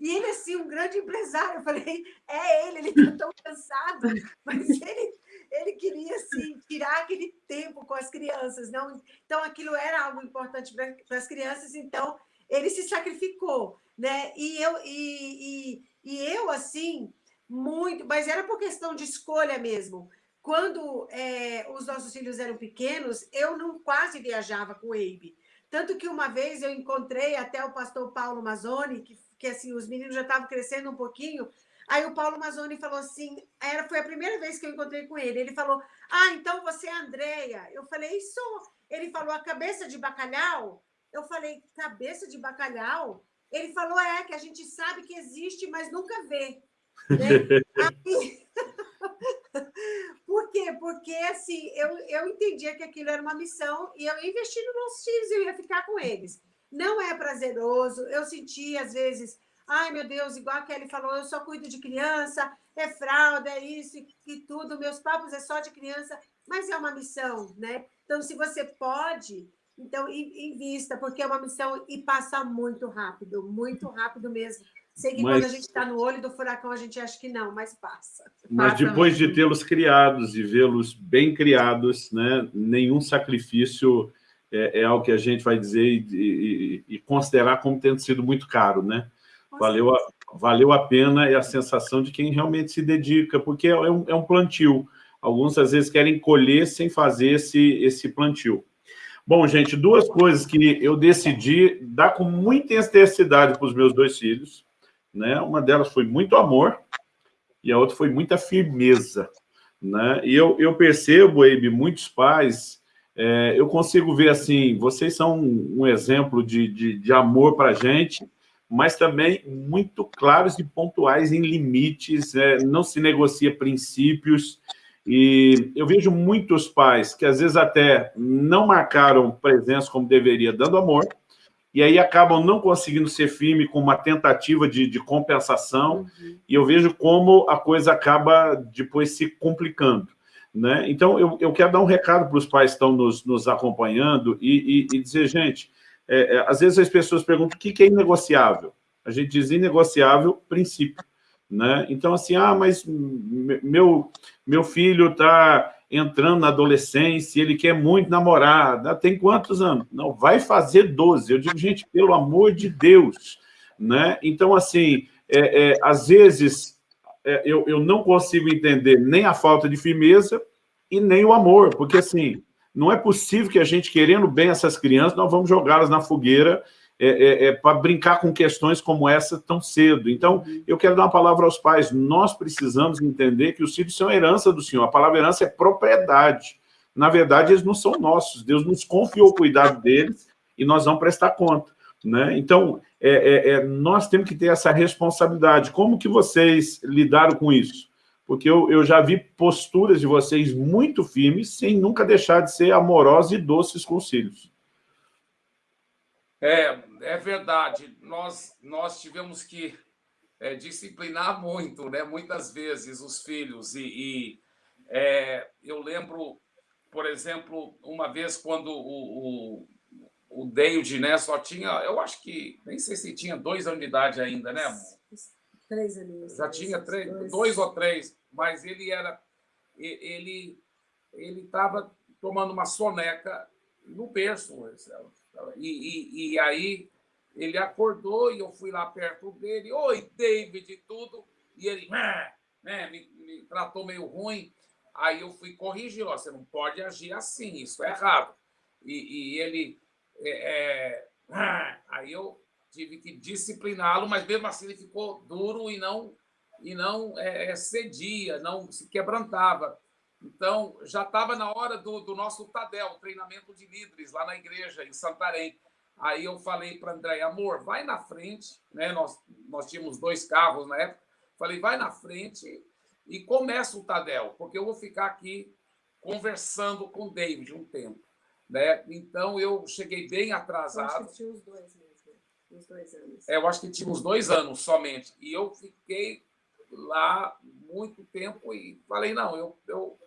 E ele, assim, um grande empresário. Eu falei, é ele, ele está tão cansado, mas ele, ele queria, assim, tirar aquele tempo com as crianças. não Então, aquilo era algo importante para as crianças, então ele se sacrificou né? E eu, e, e, e eu assim, muito, mas era por questão de escolha mesmo. Quando é, os nossos filhos eram pequenos, eu não quase viajava com o Abe. Tanto que uma vez eu encontrei até o pastor Paulo Mazzoni, que, que assim, os meninos já estavam crescendo um pouquinho, Aí o Paulo Mazzoni falou assim, era, foi a primeira vez que eu encontrei com ele. Ele falou, ah, então você é a Andrea. Eu falei, sou. Ele falou, a cabeça de bacalhau? Eu falei, cabeça de bacalhau? Ele falou, é, que a gente sabe que existe, mas nunca vê. Né? Aí... Por quê? Porque, assim, eu, eu entendia que aquilo era uma missão e eu investi nos meus filhos, eu ia ficar com eles. Não é prazeroso, eu senti, às vezes, ai, meu Deus, igual a Kelly falou, eu só cuido de criança, é fralda, é isso e, e tudo, meus papos é só de criança, mas é uma missão, né? Então, se você pode, então, invista, porque é uma missão e passa muito rápido, muito rápido mesmo. Sei que mas, quando a gente está no olho do furacão, a gente acha que não, mas passa. Mas passa depois de tê-los criados e vê-los bem criados, né, nenhum sacrifício é, é, algo que a gente vai dizer e, e, e considerar como tendo sido muito caro, né? Valeu a, valeu a pena é a sensação de quem realmente se dedica, porque é um, é um plantio. Alguns, às vezes, querem colher sem fazer esse, esse plantio. Bom, gente, duas coisas que eu decidi dar com muita intensidade para os meus dois filhos. Né? Uma delas foi muito amor e a outra foi muita firmeza. Né? E eu, eu percebo, Abe, muitos pais, é, eu consigo ver assim, vocês são um, um exemplo de, de, de amor para a gente, mas também muito claros e pontuais em limites, é, não se negocia princípios, e eu vejo muitos pais que às vezes até não marcaram presença como deveria, dando amor, e aí acabam não conseguindo ser firme com uma tentativa de, de compensação, uhum. e eu vejo como a coisa acaba depois se complicando. Né? Então, eu, eu quero dar um recado para os pais que estão nos, nos acompanhando e, e, e dizer, gente, é, é, às vezes as pessoas perguntam o que, que é inegociável. A gente diz inegociável princípio. Né? Então, assim, ah, mas meu, meu filho está entrando na adolescência, ele quer muito namorar, tem quantos anos? Não, vai fazer 12. Eu digo, gente, pelo amor de Deus. Né? Então, assim, é, é, às vezes é, eu, eu não consigo entender nem a falta de firmeza e nem o amor, porque, assim, não é possível que a gente, querendo bem essas crianças, nós vamos jogá-las na fogueira é, é, é para brincar com questões como essa tão cedo. Então, eu quero dar uma palavra aos pais. Nós precisamos entender que os filhos são herança do Senhor. A palavra herança é propriedade. Na verdade, eles não são nossos. Deus nos confiou o cuidado deles e nós vamos prestar conta. Né? Então, é, é, é, nós temos que ter essa responsabilidade. Como que vocês lidaram com isso? Porque eu, eu já vi posturas de vocês muito firmes, sem nunca deixar de ser amorosos e doces com os filhos. É, é verdade. Nós, nós tivemos que é, disciplinar muito, né? muitas vezes, os filhos. E, e é, eu lembro, por exemplo, uma vez quando o, o, o David né, só tinha, eu acho que, nem sei se tinha dois anos de idade ainda, né? Três anos. Já tinha três, dois. dois ou três, mas ele era. Ele ele estava tomando uma soneca no berço. E, e, e, aí ele acordou e eu fui lá perto dele. Oi, David, e tudo. E ele né, me, me tratou meio ruim. Aí eu fui corrigir. Ó, você não pode agir assim, isso é errado. E, e ele. É, é, aí eu tive que discipliná-lo, mas mesmo assim ele ficou duro e não e não é, é cedia, não se quebrantava. Então, já estava na hora do, do nosso Tadel, treinamento de líderes, lá na igreja, em Santarém. Aí eu falei para André, amor, vai na frente, né? Nós, nós tínhamos dois carros na época. Falei, vai na frente e começa o Tadel, porque eu vou ficar aqui conversando com o David um tempo. Né? Então, eu cheguei bem atrasado. Eu acho que tinha os dois mesmo, uns dois anos. É, eu acho que tinha uns dois anos somente. E eu fiquei lá muito tempo e falei, não, eu, eu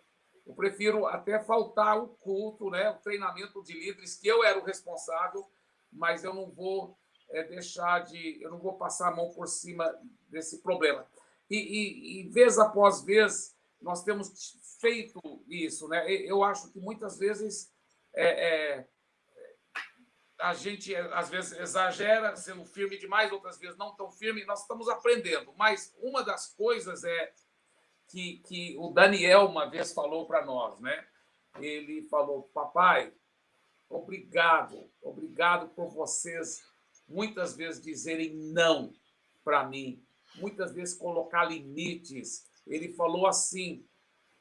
eu prefiro até faltar o culto, né, o treinamento de líderes, que eu era o responsável, mas eu não vou é, deixar de. Eu não vou passar a mão por cima desse problema. E, e, e vez após vez, nós temos feito isso. Né? Eu acho que muitas vezes é, é, a gente, às vezes, exagera, sendo firme demais, outras vezes não tão firme, nós estamos aprendendo. Mas uma das coisas é que, que o Daniel uma vez falou para nós, né? Ele falou, papai, obrigado, obrigado por vocês muitas vezes dizerem não para mim, muitas vezes colocar limites. Ele falou assim,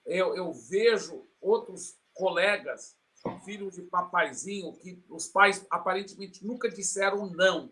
eu, eu vejo outros colegas, filhos de papaizinho, que os pais aparentemente nunca disseram não,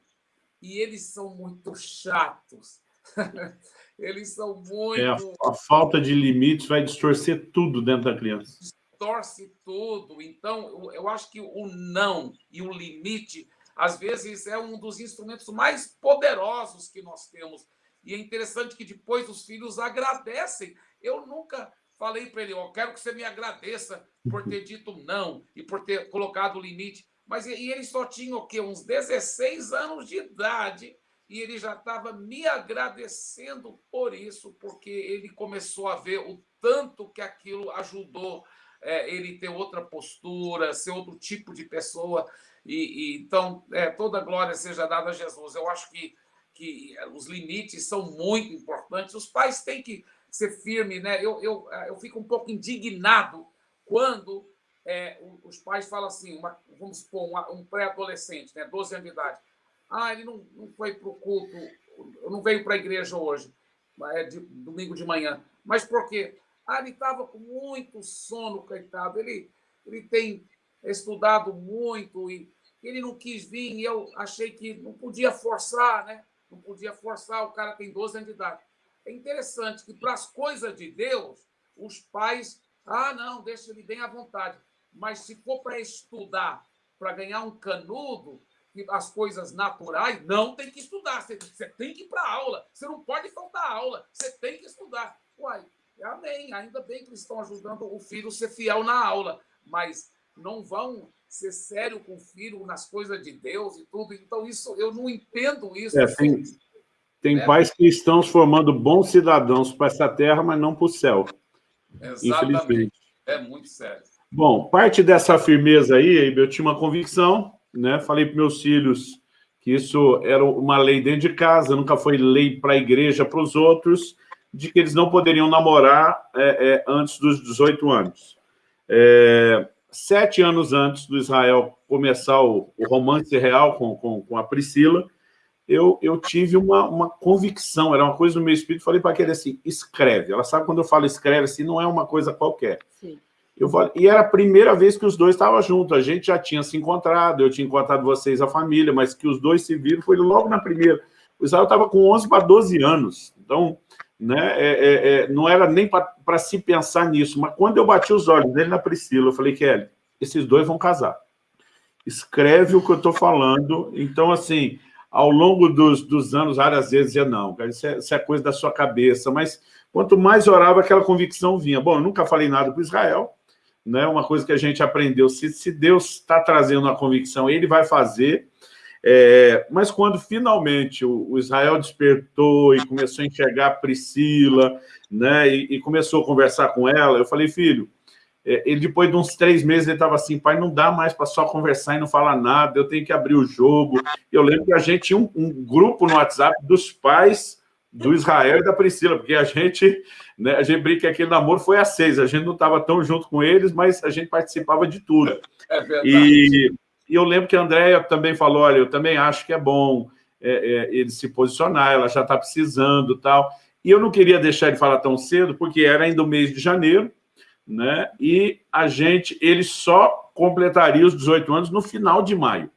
e eles são muito chatos. Eles são muito. É, a, a, falta de limites vai distorcer tudo dentro da criança. Distorce tudo. Então, eu, eu acho que o não e o limite, às vezes, é um dos instrumentos mais poderosos que nós temos. E é interessante que depois os filhos agradecem. Eu nunca falei para ele, eu quero que você me agradeça por ter dito não e por ter colocado o limite. Mas e ele só tinha o quê? Uns 16 anos de idade e ele já estava me agradecendo por isso, porque ele começou a ver o tanto que aquilo ajudou é, ele ter outra postura, ser outro tipo de pessoa. E, e então, é, toda glória seja dada a Jesus. Eu acho que, que os limites são muito importantes. Os pais têm que ser firmes, né? Eu, eu, eu fico um pouco indignado quando é, os pais falam assim, uma, vamos supor, uma, um pré-adolescente, né, 12 anos de idade. Ah, ele não, não foi para o culto, não veio para a igreja hoje, é de, domingo de manhã. Mas por quê? Ah, ele estava com muito sono, coitado. Ele, ele tem estudado muito e ele não quis vir e eu achei que não podia forçar, né? Não podia forçar, o cara tem 12 anos de idade. É interessante que para as coisas de Deus, os pais, ah, não, deixa ele bem à vontade. Mas se for para estudar, para ganhar um canudo, as coisas naturais, não tem que estudar. Você, você tem que ir para aula. Você não pode faltar aula. Você tem que estudar. Uai, amém. Ainda bem que eles estão ajudando o filho a ser fiel na aula. Mas não vão ser sério com o filho nas coisas de Deus e tudo. Então, isso eu não entendo isso. É, tem, tem é. pais que estão formando bons cidadãos para essa terra, mas não para o céu. Exatamente. É muito sério. Bom, parte dessa firmeza aí, eu tinha uma convicção, né? Falei para meus filhos que isso era uma lei dentro de casa, nunca foi lei para a igreja, para os outros, de que eles não poderiam namorar é, é, antes dos 18 anos. É, sete anos antes do Israel começar o, o romance real com, com, com, a Priscila, eu, eu tive uma, uma convicção, era uma coisa no meu espírito, falei para aquele assim, escreve. Ela sabe quando eu falo escreve, assim, não é uma coisa qualquer. Sim. Eu falei, e era a primeira vez que os dois estavam juntos. A gente já tinha se encontrado, eu tinha encontrado vocês, a família, mas que os dois se viram foi logo na primeira. O Israel estava com 11 para 12 anos. Então, né, é, é, é, não era nem para se pensar nisso. Mas quando eu bati os olhos dele na Priscila, eu falei, Kelly, esses dois vão casar. Escreve o que eu estou falando. Então, assim, ao longo dos, dos anos, várias vezes dizia, não, cara, isso é, isso é coisa da sua cabeça. Mas quanto mais orava, aquela convicção vinha. Bom, eu nunca falei nada para Israel, né? uma coisa que a gente aprendeu, se, se Deus está trazendo uma convicção, ele vai fazer, é, mas quando finalmente o, o, Israel despertou e começou a enxergar a Priscila, né, e, e, começou a conversar com ela, eu falei, filho, é, ele depois de uns três meses, ele estava assim, pai, não dá mais para só conversar e não falar nada, eu tenho que abrir o jogo. Eu lembro que a gente tinha um, um grupo no WhatsApp dos pais do Israel e da Priscila, porque a gente, né, a gente brinca que aquele namoro foi a seis, a gente não estava tão junto com eles, mas a gente participava de tudo. É verdade. E, e eu lembro que a Andréia também falou, olha, eu também acho que é bom é, é, ele se posicionar, ela já está precisando tal. E eu não queria deixar ele falar tão cedo, porque era ainda o mês de janeiro, né? E a gente, ele só completaria os 18 anos no final de maio.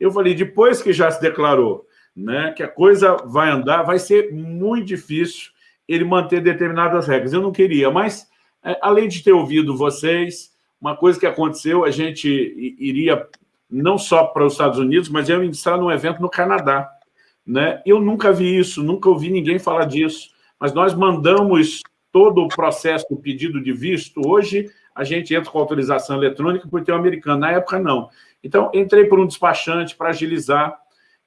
Eu falei, depois que já se declarou né, que a coisa vai andar, vai ser muito difícil ele manter determinadas regras. Eu não queria, mas, é, além de ter ouvido vocês, uma coisa que aconteceu, a gente iria não só para os Estados Unidos, mas eu ministrar num evento no Canadá. Né? Eu nunca vi isso, nunca ouvi ninguém falar disso, mas nós mandamos todo o processo do pedido de visto. Hoje, a gente entra com autorização eletrônica por ter um americano. Na época, não. Então, entrei por um despachante para agilizar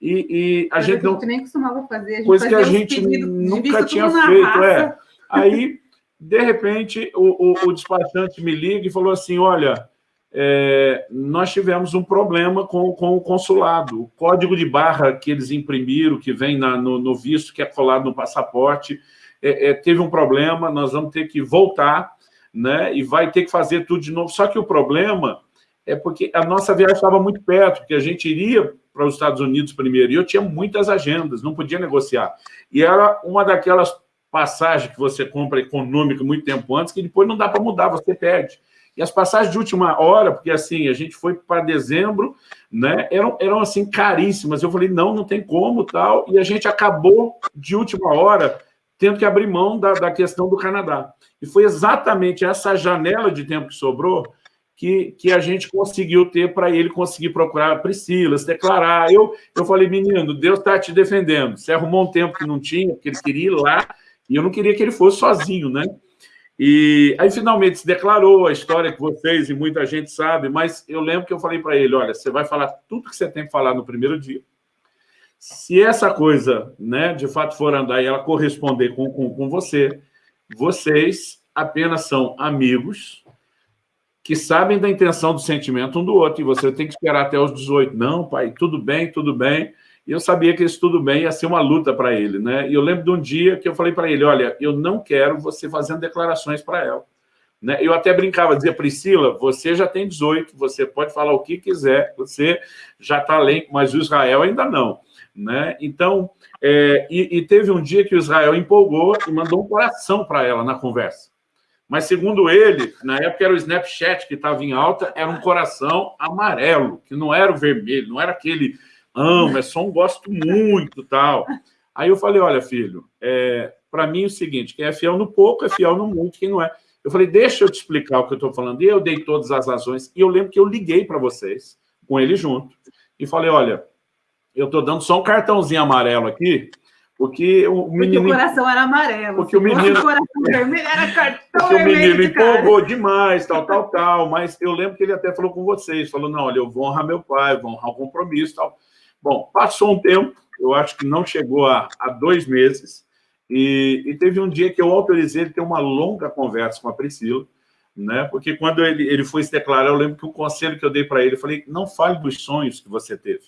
e, e a gente não... nem costumava fazer. A gente coisa que a gente nunca tinha feito, é. Aí, de repente, o, o, o, despachante me liga e falou assim, olha, é, nós tivemos um problema com, com o consulado. O código de barra que eles imprimiram, que vem na, no, no, visto, que é colado no passaporte, é, é, teve um problema, nós vamos ter que voltar, né, e vai ter que fazer tudo de novo. Só que o problema é porque a nossa viagem estava muito perto, porque a gente iria para os Estados Unidos primeiro, e eu tinha muitas agendas, não podia negociar. E era uma daquelas passagens que você compra econômica muito tempo antes, que depois não dá para mudar, você perde. E as passagens de última hora, porque assim, a gente foi para dezembro, né, eram, eram assim caríssimas. Eu falei, não, não tem como, tal, e a gente acabou de última hora tendo que abrir mão da, da questão do Canadá. E foi exatamente essa janela de tempo que sobrou que, que a gente conseguiu ter para ele conseguir procurar a Priscila, se declarar. Eu, eu falei, menino, Deus está te defendendo. Você arrumou um tempo que não tinha, porque ele queria ir lá, e eu não queria que ele fosse sozinho, né? E aí, finalmente, se declarou a história que vocês e muita gente sabe, mas eu lembro que eu falei para ele, olha, você vai falar tudo que você tem que falar no primeiro dia. Se essa coisa, né, de fato for andar e ela corresponder com, com, com você, vocês apenas são amigos que sabem da intenção do sentimento um do outro, e você tem que esperar até os 18. Não, pai, tudo bem, tudo bem. E eu sabia que isso tudo bem ia ser uma luta para ele, né? E eu lembro de um dia que eu falei para ele, olha, eu não quero você fazendo declarações para ela. Né? Eu até brincava, dizia, Priscila, você já tem 18, você pode falar o que quiser, você já está além, mas o Israel ainda não. Né? Então, é, e, e, teve um dia que o Israel empolgou e mandou um coração para ela na conversa. Mas, segundo ele, na época era o Snapchat que estava em alta, era um coração amarelo, que não era o vermelho, não era aquele amo, é só um gosto muito tal. Aí eu falei, olha, filho, é, para mim é o seguinte, quem é fiel no pouco é fiel no muito, quem não é. Eu falei, deixa eu te explicar o que eu estou falando. E eu dei todas as razões. E eu lembro que eu liguei para vocês, com ele junto, e falei, olha, eu estou dando só um cartãozinho amarelo aqui, porque o menino... Porque o coração era amarelo. Porque o menino... O coração vermelho era cartão porque o menino empolgou demais, tal, tal, tal. Mas eu lembro que ele até falou com vocês, falou, não, olha, eu vou honrar meu pai, vou honrar o compromisso, tal. Bom, passou um tempo, eu acho que não chegou a, a dois meses, e, e, teve um dia que eu autorizei ele ter uma longa conversa com a Priscila, né? porque quando ele, ele foi se declarar, eu lembro que o conselho que eu dei para ele, eu falei, não fale dos sonhos que você teve,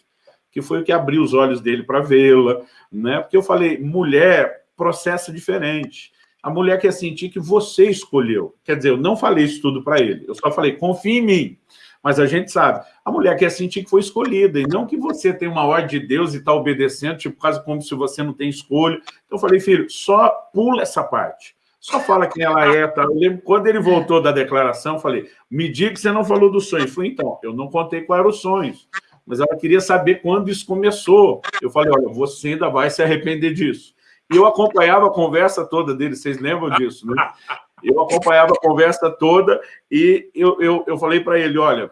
que foi o que abriu os olhos dele para vê-la, né? porque eu falei, mulher, processo diferente. A mulher quer sentir que você escolheu. Quer dizer, eu não falei isso tudo para ele, eu só falei, confie em mim. Mas a gente sabe, a mulher quer sentir que foi escolhida, e não que você tem uma ordem de Deus e está obedecendo, tipo, quase como se você não tem escolha. Então eu falei, filho, só pula essa parte. Só fala quem ela é. Tá? Eu lembro, quando ele voltou da declaração, eu falei, me diga que você não falou dos sonhos. Eu falei, então, eu não contei quais eram os sonhos, mas ela queria saber quando isso começou. Eu falei, olha, você ainda vai se arrepender disso. E eu acompanhava a conversa toda dele, vocês lembram disso, né? Eu acompanhava a conversa toda e eu, eu, eu falei para ele, olha,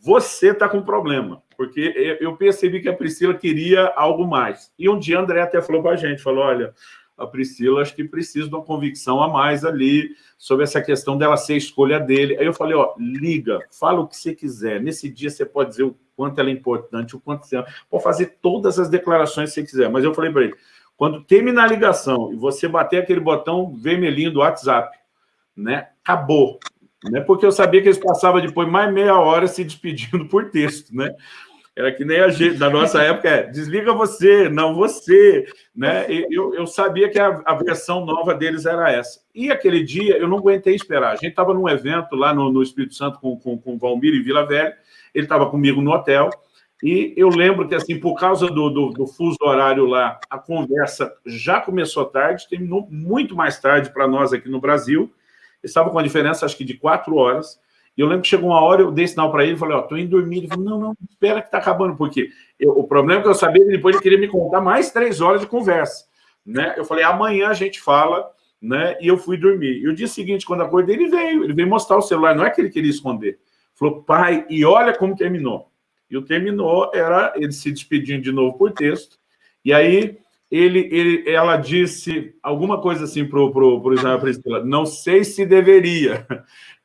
você está com problema, porque eu percebi que a Priscila queria algo mais. E um dia André até falou para a gente, falou, olha, a Priscila acho que precisa de uma convicção a mais ali sobre essa questão dela ser escolha dele. Aí eu falei, ó, liga, fala o que você quiser. Nesse dia você pode dizer o quanto ela é importante, o quanto você... Pode fazer todas as declarações que você quiser. Mas eu falei para ele, quando terminar a ligação e você bater aquele botão vermelhinho do WhatsApp, né, acabou. Né, porque eu sabia que eles passavam depois mais meia hora se despedindo por texto, né? Era que nem a gente, da nossa época, é desliga você, não você, né? Eu, eu sabia que a, a versão nova deles era essa. E aquele dia eu não aguentei esperar. A gente estava num evento lá no, no Espírito Santo com, com, com Valmir e Vila Velha, ele estava comigo no hotel, e eu lembro que, assim, por causa do, do, do, fuso horário lá, a conversa já começou tarde, terminou muito mais tarde para nós aqui no Brasil. Estava com a diferença, acho que, de quatro horas. E eu lembro que chegou uma hora, eu dei sinal para ele, falei, ó, tô indo dormir. Ele falou, não, não, espera que está acabando, porque o problema é que eu sabia que depois ele queria me contar mais três horas de conversa. Né? Eu falei, amanhã a gente fala, né? E eu fui dormir. E o dia seguinte, quando acordei, ele veio, ele veio mostrar o celular, não é que ele queria esconder. Falou, pai, e olha como terminou. E o terminou era ele se despedindo de novo por texto. E aí ele, ele, ela disse alguma coisa assim para o Israel Priscila, não sei se deveria.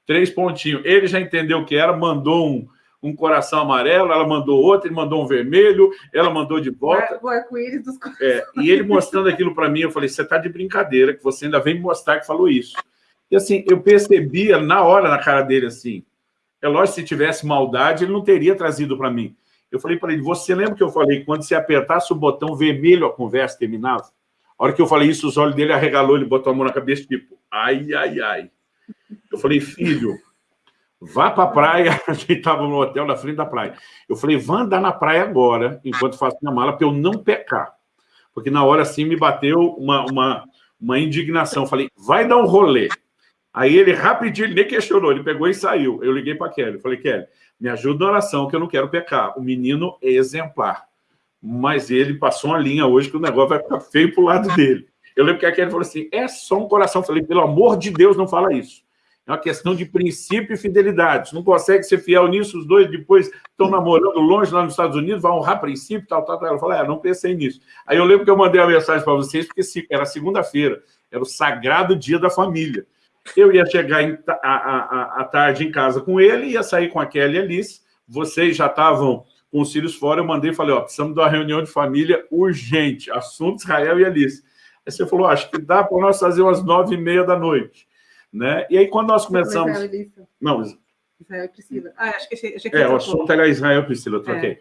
Três pontinhos. Ele já entendeu o que era, mandou um, um coração amarelo, ela mandou outro, ele mandou um vermelho, ela mandou de volta. O arco-íris dos é, E ele mostrando aquilo para mim, eu falei, você está de brincadeira, que você ainda vem me mostrar que falou isso. E assim, eu percebia na hora na cara dele assim, é lógico, se tivesse maldade, ele não teria trazido para mim. Eu falei para ele, você lembra que eu falei, quando você apertasse o botão vermelho, a conversa terminava? A hora que eu falei isso, os olhos dele arregalou, ele botou a mão na cabeça, tipo, ai, ai, ai. Eu falei, filho, vá para a praia. A gente estava no hotel na frente da praia. Eu falei, vá andar na praia agora, enquanto faço minha mala, para eu não pecar. Porque na hora, assim, me bateu uma, uma, uma indignação. Eu falei, vai dar um rolê. Aí ele rapidinho, ele nem questionou, ele pegou e saiu. Eu liguei para Kelly, falei, Kelly, me ajuda na oração, que eu não quero pecar. O menino é exemplar. Mas ele passou uma linha hoje que o negócio vai ficar feio para o lado dele. Eu lembro que a Kelly falou assim, é só um coração. Eu falei, pelo amor de Deus, não fala isso. É uma questão de princípio e fidelidade. Você não consegue ser fiel nisso, os dois depois estão namorando longe lá nos Estados Unidos, vão honrar princípio, tal, tal, tal. Ela falou, é, não pensei nisso. Aí eu lembro que eu mandei a mensagem para vocês, porque era segunda-feira, era o sagrado dia da família. Eu ia chegar a, tarde em casa com ele, ia sair com a Kelly e a Alice, vocês já estavam com os filhos fora, eu mandei e falei, ó, precisamos de uma reunião de família urgente, assunto Israel e Alice. Aí você falou, acho que dá para nós fazer umas nove e meia da noite. Né? E aí, quando nós começamos... Não, Israel e Priscila. Ah, acho que achei, achei que É, o assunto era Israel e Priscila, eu troquei. É.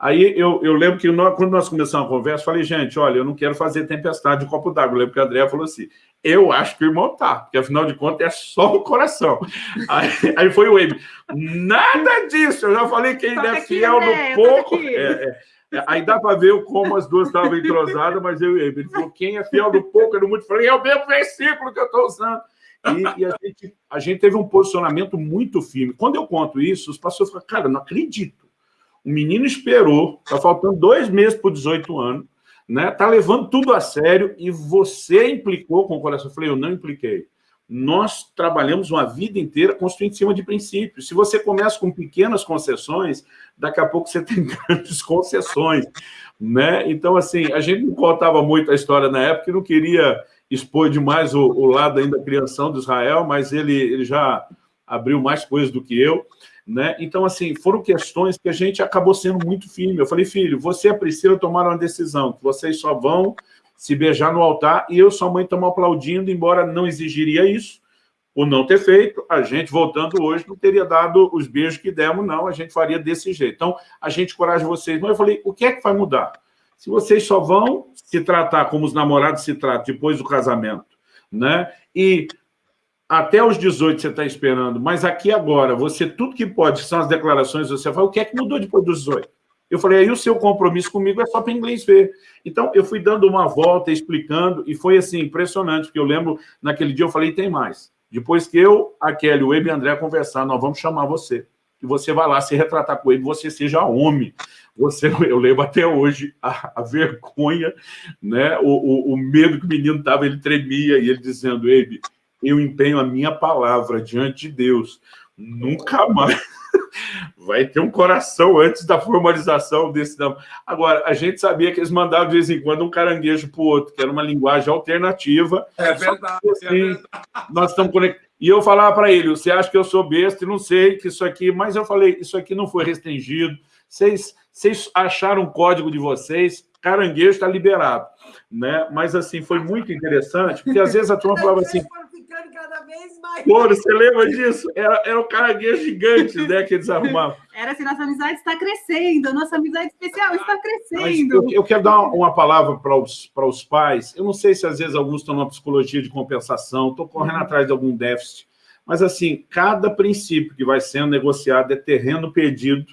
Aí eu, eu lembro que nós, quando nós começamos a conversa, falei, gente, olha, eu não quero fazer tempestade de copo d'água. Eu lembro que a André falou assim, eu acho que o irmão tá, porque afinal de contas é só o coração. Aí, aí foi o Amy, nada disso, eu já falei que ainda é fiel André, no pouco. É, é, aí dá para ver como as duas estavam entrosadas, mas eu e ele. Ele falou, quem é fiel no pouco é no muito. Eu falei, é o mesmo versículo que eu estou usando. E, e, a, gente, a gente teve um posicionamento muito firme. Quando eu conto isso, os pastores falam, cara, não acredito. O menino esperou, está faltando dois meses por 18 anos, né? Está levando tudo a sério e você implicou com o coração. Eu falei, eu não impliquei. Nós trabalhamos uma vida inteira construindo em cima de princípios. Se você começa com pequenas concessões, daqui a pouco você tem grandes concessões. Né? Então, assim, a gente não contava muito a história na época e não queria expor demais o, o lado ainda da criação de Israel, mas ele, ele já abriu mais coisas do que eu. Né? Então, assim, foram questões que a gente acabou sendo muito firme. Eu falei, filho, você e a Priscila tomaram uma decisão, que vocês só vão se beijar no altar, e eu e sua mãe estamos aplaudindo, embora não exigiria isso, por não ter feito, a gente, voltando hoje, não teria dado os beijos que demos, não, a gente faria desse jeito. Então, a gente coragem vocês. Mas eu falei, o que é que vai mudar? Se vocês só vão se tratar como os namorados se tratam depois do casamento, né? E até os 18 você está esperando, mas aqui agora, você, tudo que pode, são as declarações, você fala, o que é que mudou depois dos 18? Eu falei, aí o seu compromisso comigo é só para inglês ver. Então, eu fui dando uma volta, explicando, e foi assim, impressionante, porque eu lembro, naquele dia eu falei, tem mais. Depois que eu, a Kelly, o Ebe e o André conversar, nós vamos chamar você. E você vai lá se retratar com ele, você seja homem. Você, eu lembro até hoje a, a vergonha, né? O, o, o, medo que o menino estava, ele tremia, e ele dizendo, Ebe, eu empenho a minha palavra diante de Deus. Nunca mais vai ter um coração antes da formalização desse nome. Agora, a gente sabia que eles mandavam de vez em quando um caranguejo para o outro, que era uma linguagem alternativa. É verdade. Que, assim, é verdade. Nós estamos conectados. E eu falava para ele, você acha que eu sou besta e não sei que isso aqui... Mas eu falei, isso aqui não foi restringido. Vocês, vocês acharam o código de vocês, caranguejo está liberado. Né? Mas, assim, foi muito interessante, porque às vezes a turma falava assim ficando cada vez mais. Pô, você lembra disso? Era, era um caranguejo gigante, né, que eles arrumavam. Era assim, nossa amizade está crescendo, nossa amizade especial está crescendo. Eu, eu, quero dar uma, uma palavra para os, para os pais. Eu não sei se às vezes alguns estão numa psicologia de compensação, estou correndo uhum. atrás de algum déficit, mas assim, cada princípio que vai sendo negociado é terreno perdido,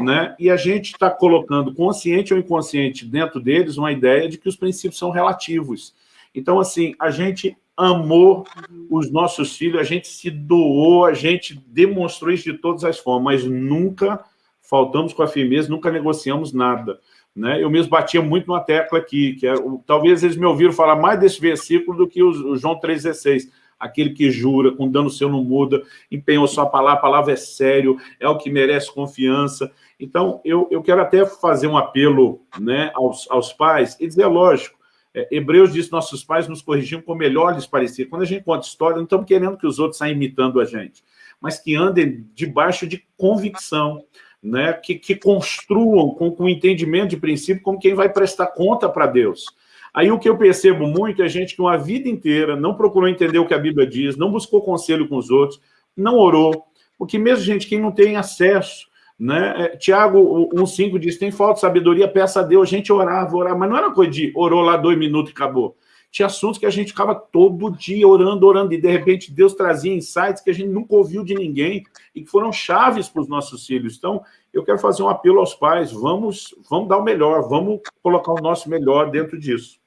né? E a gente está colocando, consciente ou inconsciente, dentro deles, uma ideia de que os princípios são relativos. Então, assim, a gente amou os nossos filhos, a gente se doou, a gente demonstrou isso de todas as formas, mas nunca faltamos com a firmeza, nunca negociamos nada. Né? Eu mesmo batia muito numa tecla aqui, que é, talvez eles me ouviram falar mais desse versículo do que o, João 3,16, aquele que jura, com dano seu não muda, empenhou sua palavra, a palavra é sério, é o que merece confiança. Então, eu, eu quero até fazer um apelo né, aos, aos pais e dizer, lógico, é, Hebreus diz nossos pais nos corrigiam como melhor lhes parecia. Quando a gente conta história, não estamos querendo que os outros saiam imitando a gente, mas que andem debaixo de convicção, né? que, que construam com, com entendimento de princípio como quem vai prestar conta para Deus. Aí o que eu percebo muito é gente que uma vida inteira não procurou entender o que a Bíblia diz, não buscou conselho com os outros, não orou, porque mesmo gente que não tem acesso né? É, Tiago 1,5 diz, tem falta de sabedoria, peça a Deus. A gente orava, orava, mas não era coisa de orou lá dois minutos e acabou. Tinha assuntos que a gente ficava todo dia orando, orando, e de repente Deus trazia insights que a gente nunca ouviu de ninguém e que foram chaves para os nossos filhos. Então, eu quero fazer um apelo aos pais, vamos, vamos dar o melhor, vamos colocar o nosso melhor dentro disso.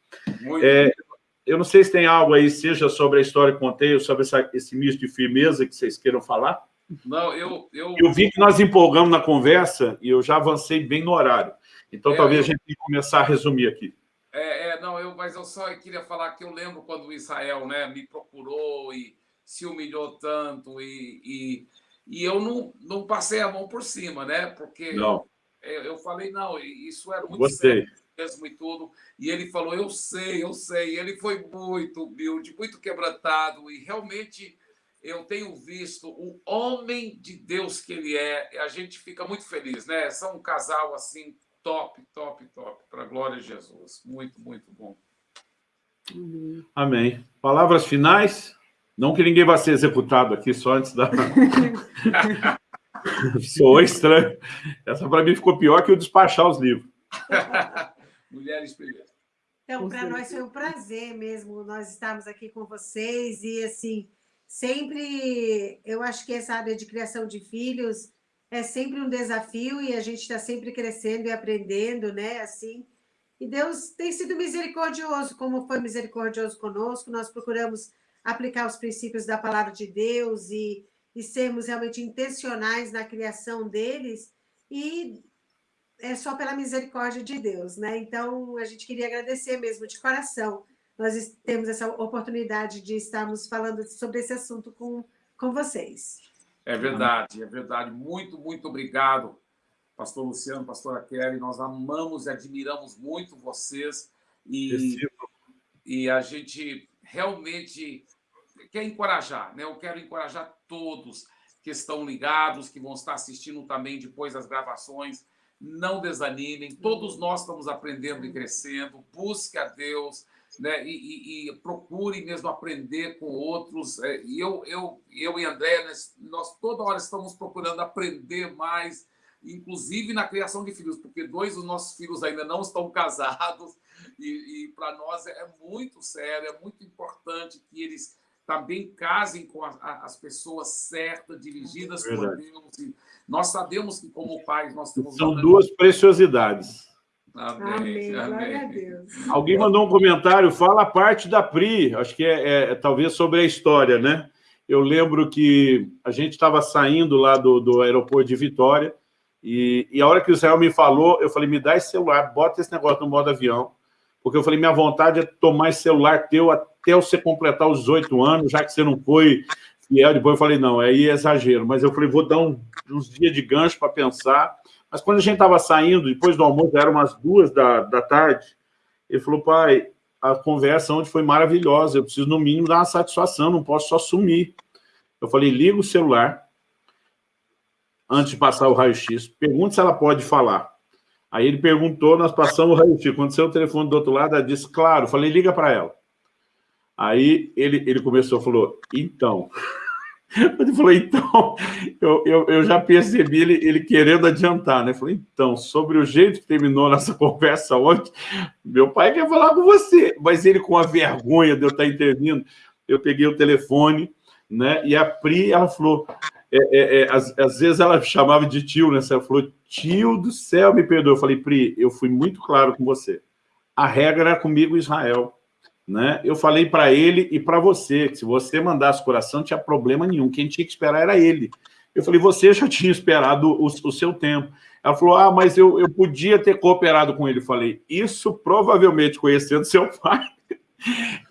É, eu não sei se tem algo aí, seja sobre a história que contei, ou sobre essa, esse misto de firmeza que vocês queiram falar. Não, eu, eu... eu vi que nós empolgamos na conversa e eu já avancei bem no horário. Então, é, talvez eu... a gente tenha que começar a resumir aqui. É, é, não, eu, mas eu só queria falar que eu lembro quando o Israel né, me procurou e se humilhou tanto e, e, e eu não, não passei a mão por cima, né? Porque não. Eu, eu falei, não, isso era muito Gostei. sério mesmo e tudo. E ele falou, eu sei, eu sei. E ele foi muito humilde, muito quebrantado e realmente eu tenho visto o homem de Deus que ele é, a gente fica muito feliz, né? São um casal assim, top, top, top, para a glória de Jesus. Muito, muito bom. Amém. Palavras finais? Não que ninguém vá ser executado aqui, só antes da... Sou estranho. Essa para mim ficou pior que o despachar os livros. Mulheres primeiro. Então, para nós foi um prazer mesmo nós estarmos aqui com vocês e, assim, sempre, eu acho que essa área de criação de filhos é sempre um desafio e a gente está sempre crescendo e aprendendo, né, assim, e Deus tem sido misericordioso, como foi misericordioso conosco, nós procuramos aplicar os princípios da palavra de Deus e, e sermos realmente intencionais na criação deles, e é só pela misericórdia de Deus, né? Então, a gente queria agradecer mesmo de coração. Nós temos essa oportunidade de estarmos falando sobre esse assunto com, com vocês. É verdade, é verdade. Muito, muito obrigado, pastor Luciano, pastora Kelly. Nós amamos e admiramos muito vocês e, e a gente realmente quer encorajar, né? Eu quero encorajar todos que estão ligados, que vão estar assistindo também depois das gravações, não desanimem, todos nós estamos aprendendo e crescendo, busque a Deus, né? E, e, e procure mesmo aprender com outros. É, e eu, eu, eu e André, nós, nós toda hora estamos procurando aprender mais, inclusive na criação de filhos, porque dois dos nossos filhos ainda não estão casados, e, e para nós é muito sério, é muito importante que eles também casem com a, a, as pessoas certas, dirigidas por Deus. nós sabemos que, como pais, nós temos... São duas preciosidades. Amém. Amém. Glória a Deus. Alguém mandou um comentário, fala a parte da Pri, acho que é, é, é talvez sobre a história, né? Eu lembro que a gente estava saindo lá do, do aeroporto de Vitória, e, e, a hora que o Israel me falou, eu falei, me dá esse celular, bota esse negócio no modo avião, porque eu falei, minha vontade é tomar esse celular teu até você completar os oito anos, já que você não foi fiel. Depois eu falei, não, aí é exagero. Mas eu falei, vou dar um, uns dias de gancho para pensar. Mas quando a gente estava saindo, depois do almoço, eram umas duas da, da tarde, ele falou, pai, a conversa ontem foi maravilhosa, eu preciso, no mínimo, dar uma satisfação, não posso só sumir. Eu falei, liga o celular, antes de passar o raio-x, pergunta se ela pode falar. Aí ele perguntou, nós passamos o raio-x. Quando o telefone do outro lado, ela disse, claro. falei, liga para ela. Aí ele, ele começou, falou, então... Ele falou, então, eu, eu, eu já percebi ele, ele querendo adiantar, né? Falei, então, sobre o jeito que terminou nossa conversa ontem, meu pai quer falar com você, mas ele com a vergonha de eu estar intervindo, eu peguei o telefone, né? E a Pri, ela falou, é, é, é, às, às, vezes ela chamava de tio, né? Ela falou, tio do céu, me perdoa. Eu falei, Pri, eu fui muito claro com você. A regra era comigo Israel. Né? Eu falei para ele e para você, que se você mandasse coração, não tinha problema nenhum. Quem tinha que esperar era ele. Eu falei, você já tinha esperado o, o seu tempo. Ela falou, ah, mas eu, eu podia ter cooperado com ele. Eu falei, isso provavelmente, conhecendo seu pai,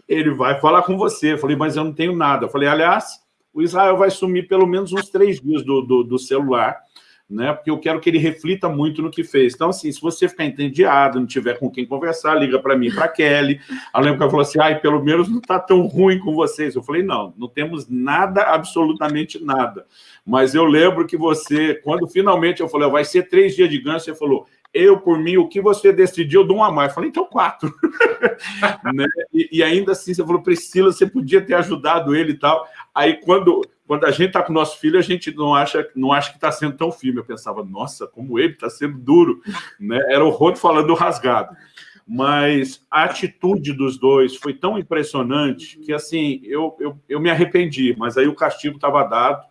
ele vai falar com você. Eu falei, mas eu não tenho nada. Eu falei, aliás, o Israel vai sumir pelo menos uns três dias do, do, do celular, né? Porque eu quero que ele reflita muito no que fez. Então, assim, se você ficar entediado, não tiver com quem conversar, liga para mim, para Kelly. A ela falou assim, ai, pelo menos não está tão ruim com vocês. Eu falei, não, não temos nada, absolutamente nada. Mas eu lembro que você, quando finalmente eu falei, vai ser três dias de ganho, você falou, eu, por mim, o que você decidiu, eu dou uma mais. Eu falei, então quatro. né? e, e, ainda assim, você falou, Priscila, você podia ter ajudado ele e tal. Aí, quando, quando a gente está com o nosso filho, a gente não acha, não acha que está sendo tão firme. Eu pensava, nossa, como ele está sendo duro. Né? Era o Rod falando rasgado. Mas a atitude dos dois foi tão impressionante que, assim, eu, eu, eu me arrependi. Mas aí o castigo estava dado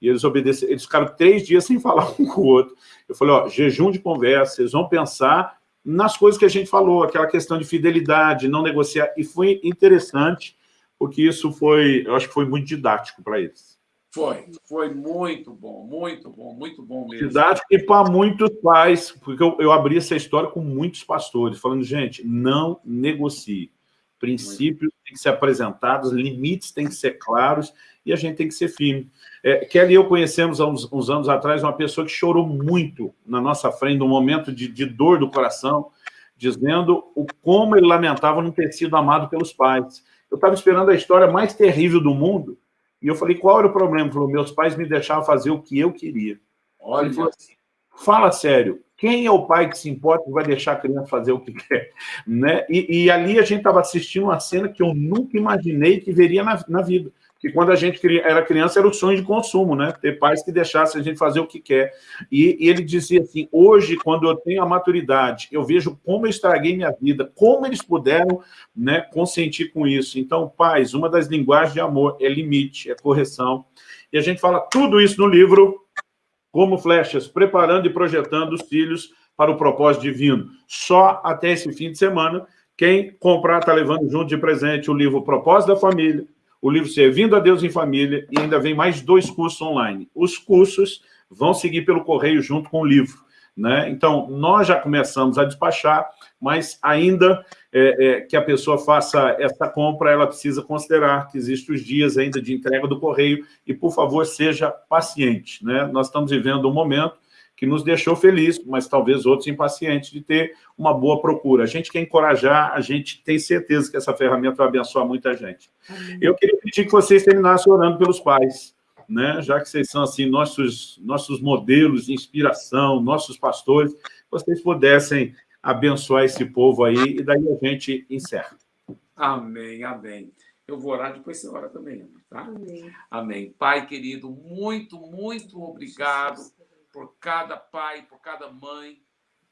e eles obedeceram. Eles ficaram três dias sem falar um com o outro. Eu falei, ó, jejum de conversa, vocês vão pensar nas coisas que a gente falou, aquela questão de fidelidade, não negociar. E foi interessante, porque isso foi, eu acho que foi muito didático para eles. Foi, foi muito bom, muito bom, muito bom mesmo. Didático e para muitos pais, porque eu, eu abri essa história com muitos pastores, falando, gente, não negocie. Princípios têm que ser apresentados, limites têm que ser claros e a gente tem que ser firme. É, Kelly e eu conhecemos há uns, uns, anos atrás uma pessoa que chorou muito na nossa frente, num momento de, de dor do coração, dizendo o como ele lamentava não ter sido amado pelos pais. Eu estava esperando a história mais terrível do mundo, E eu falei, qual era o problema? Ele falou, meus pais me deixavam fazer o que eu queria. Olha. Ele falou assim, fala sério, quem é o pai que se importa e vai deixar a criança fazer o que quer? Né? E, e ali a gente estava assistindo uma cena que eu nunca imaginei que veria na, na vida que quando a gente era criança era o sonho de consumo, né? Ter pais que deixassem a gente fazer o que quer. E, e, ele dizia assim, hoje, quando eu tenho a maturidade, eu vejo como eu estraguei minha vida, como eles puderam né, consentir com isso. Então, pais, uma das linguagens de amor é limite, é correção. E a gente fala tudo isso no livro, como flechas, preparando e projetando os filhos para o propósito divino. Só até esse fim de semana, quem comprar está levando junto de presente o livro Propósito da Família, o livro Servindo a Deus em Família, e ainda vem mais dois cursos online. Os cursos vão seguir pelo correio junto com o livro. Né? Então, nós já começamos a despachar, mas ainda é, é, que a pessoa faça essa compra, ela precisa considerar que existem os dias ainda de entrega do correio, e, por favor, seja paciente. Né? Nós estamos vivendo um momento que nos deixou feliz, mas talvez outros impacientes de ter uma boa procura. A gente quer encorajar, a gente tem certeza que essa ferramenta vai abençoar muita gente. Amém. Eu queria pedir que vocês terminassem orando pelos pais, né? já que vocês são assim nossos, nossos modelos de inspiração, nossos pastores, vocês pudessem abençoar esse povo aí, e daí a gente encerra. Amém, amém. Eu vou orar, depois você ora também, tá? Amém. Amém. Pai querido, muito, muito obrigado por cada pai, por cada mãe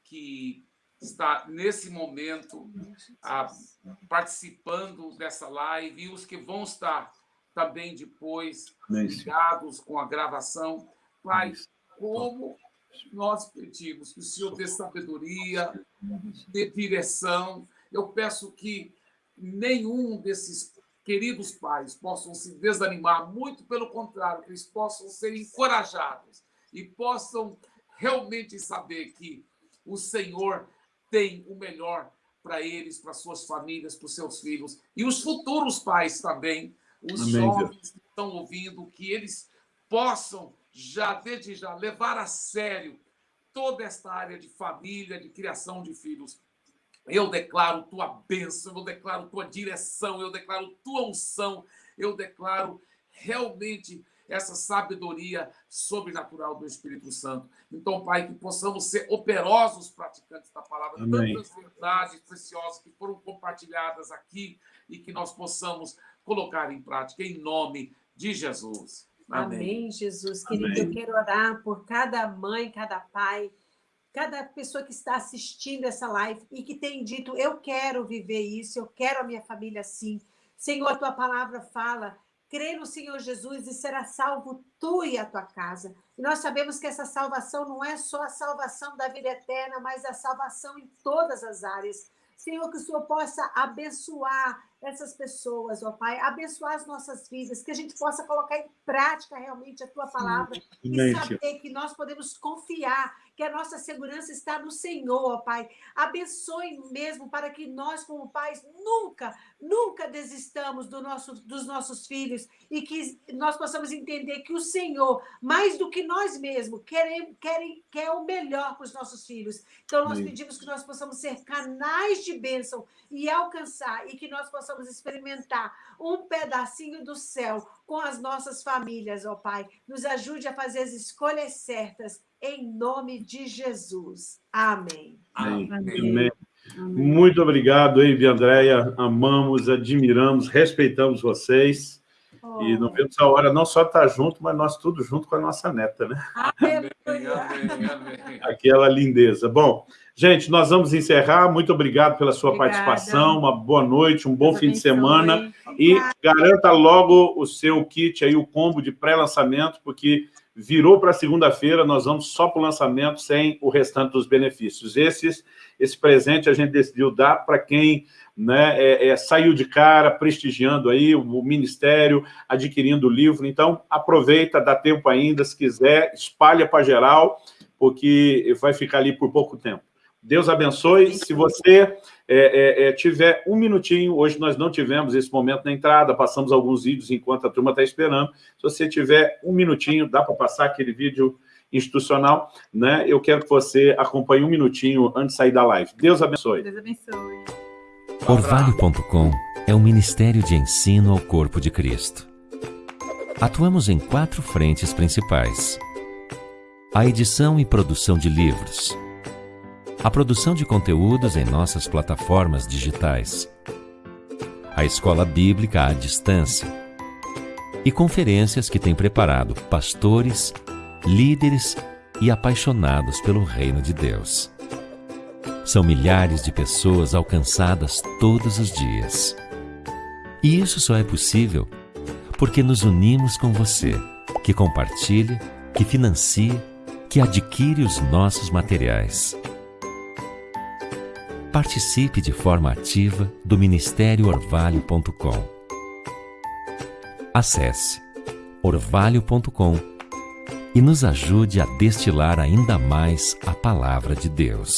que está nesse momento participando dessa live e os que vão estar também depois ligados com a gravação. Pai, como nós pedimos que o Senhor dê sabedoria, dê direção. Eu peço que nenhum desses queridos pais possam se desanimar, muito pelo contrário, que eles possam ser encorajados e possam realmente saber que o Senhor tem o melhor para eles, para suas famílias, para os seus filhos e os futuros pais também, os Amém, jovens que estão ouvindo, que eles possam já desde já levar a sério toda esta área de família, de criação de filhos. Eu declaro tua bênção, eu declaro tua direção, eu declaro tua unção, eu declaro realmente essa sabedoria sobrenatural do Espírito Santo. Então, Pai, que possamos ser operosos praticantes da palavra, Amém. tantas verdades preciosas que foram compartilhadas aqui e que nós possamos colocar em prática em nome de Jesus. Amém, Amém Jesus. Querido, Amém. eu quero orar por cada mãe, cada pai, cada pessoa que está assistindo essa live e que tem dito, eu quero viver isso, eu quero a minha família assim. Senhor, a tua palavra fala crê no Senhor Jesus e será salvo tu e a tua casa. E nós sabemos que essa salvação não é só a salvação da vida eterna, mas a salvação em todas as áreas. Senhor, que o Senhor possa abençoar essas pessoas, ó Pai, abençoar as nossas vidas, que a gente possa colocar em prática realmente a Tua palavra Sim, e saber que nós podemos confiar que a nossa segurança está no Senhor, ó Pai. Abençoe mesmo para que nós, como pais, nunca, nunca desistamos do nosso, dos nossos filhos e que nós possamos entender que o Senhor, mais do que nós mesmos, quer, quer, quer o melhor para os nossos filhos. Então, nós pedimos que nós possamos ser canais de bênção e alcançar, e que nós possamos experimentar um pedacinho do céu com as nossas famílias, ó Pai. Nos ajude a fazer as escolhas certas em nome de Jesus. Amém. Amém. Amém. Amém. Muito obrigado, Eve Andréia. Amamos, admiramos, respeitamos vocês. Oh. E não vemos a hora não só estar junto, mas nós tudo junto com a nossa neta, né? Amém, amém, Aquela lindeza. Bom, gente, nós vamos encerrar. Muito obrigado pela sua Obrigada. participação. Uma boa noite, um bom Deus fim de semana. E garanta logo o seu kit aí, o combo de pré-lançamento, porque virou para segunda-feira, nós vamos só para o lançamento sem o restante dos benefícios. Esses, esse presente a gente decidiu dar para quem né, é, é, saiu de cara, prestigiando aí o, o, Ministério, adquirindo o livro. Então, aproveita, dá tempo ainda, se quiser, espalha para geral, porque vai ficar ali por pouco tempo. Deus abençoe. Se você é, é, é, tiver um minutinho, hoje nós não tivemos esse momento na entrada, passamos alguns vídeos enquanto a turma está esperando. Se você tiver um minutinho, dá para passar aquele vídeo institucional, né? Eu quero que você acompanhe um minutinho antes de sair da live. Deus abençoe. Deus abençoe. Orvalho.com é um ministério de ensino ao corpo de Cristo. Atuamos em quatro frentes principais: a edição e produção de livros, a produção de conteúdos em nossas plataformas digitais, a escola bíblica à distância e conferências que tem preparado pastores, líderes e apaixonados pelo reino de Deus. São milhares de pessoas alcançadas todos os dias. E isso só é possível porque nos unimos com você, que compartilha, que financia, que adquire os nossos materiais. Participe de forma ativa do Ministério Orvalho.com. Acesse orvalho.com e nos ajude a destilar ainda mais a palavra de Deus.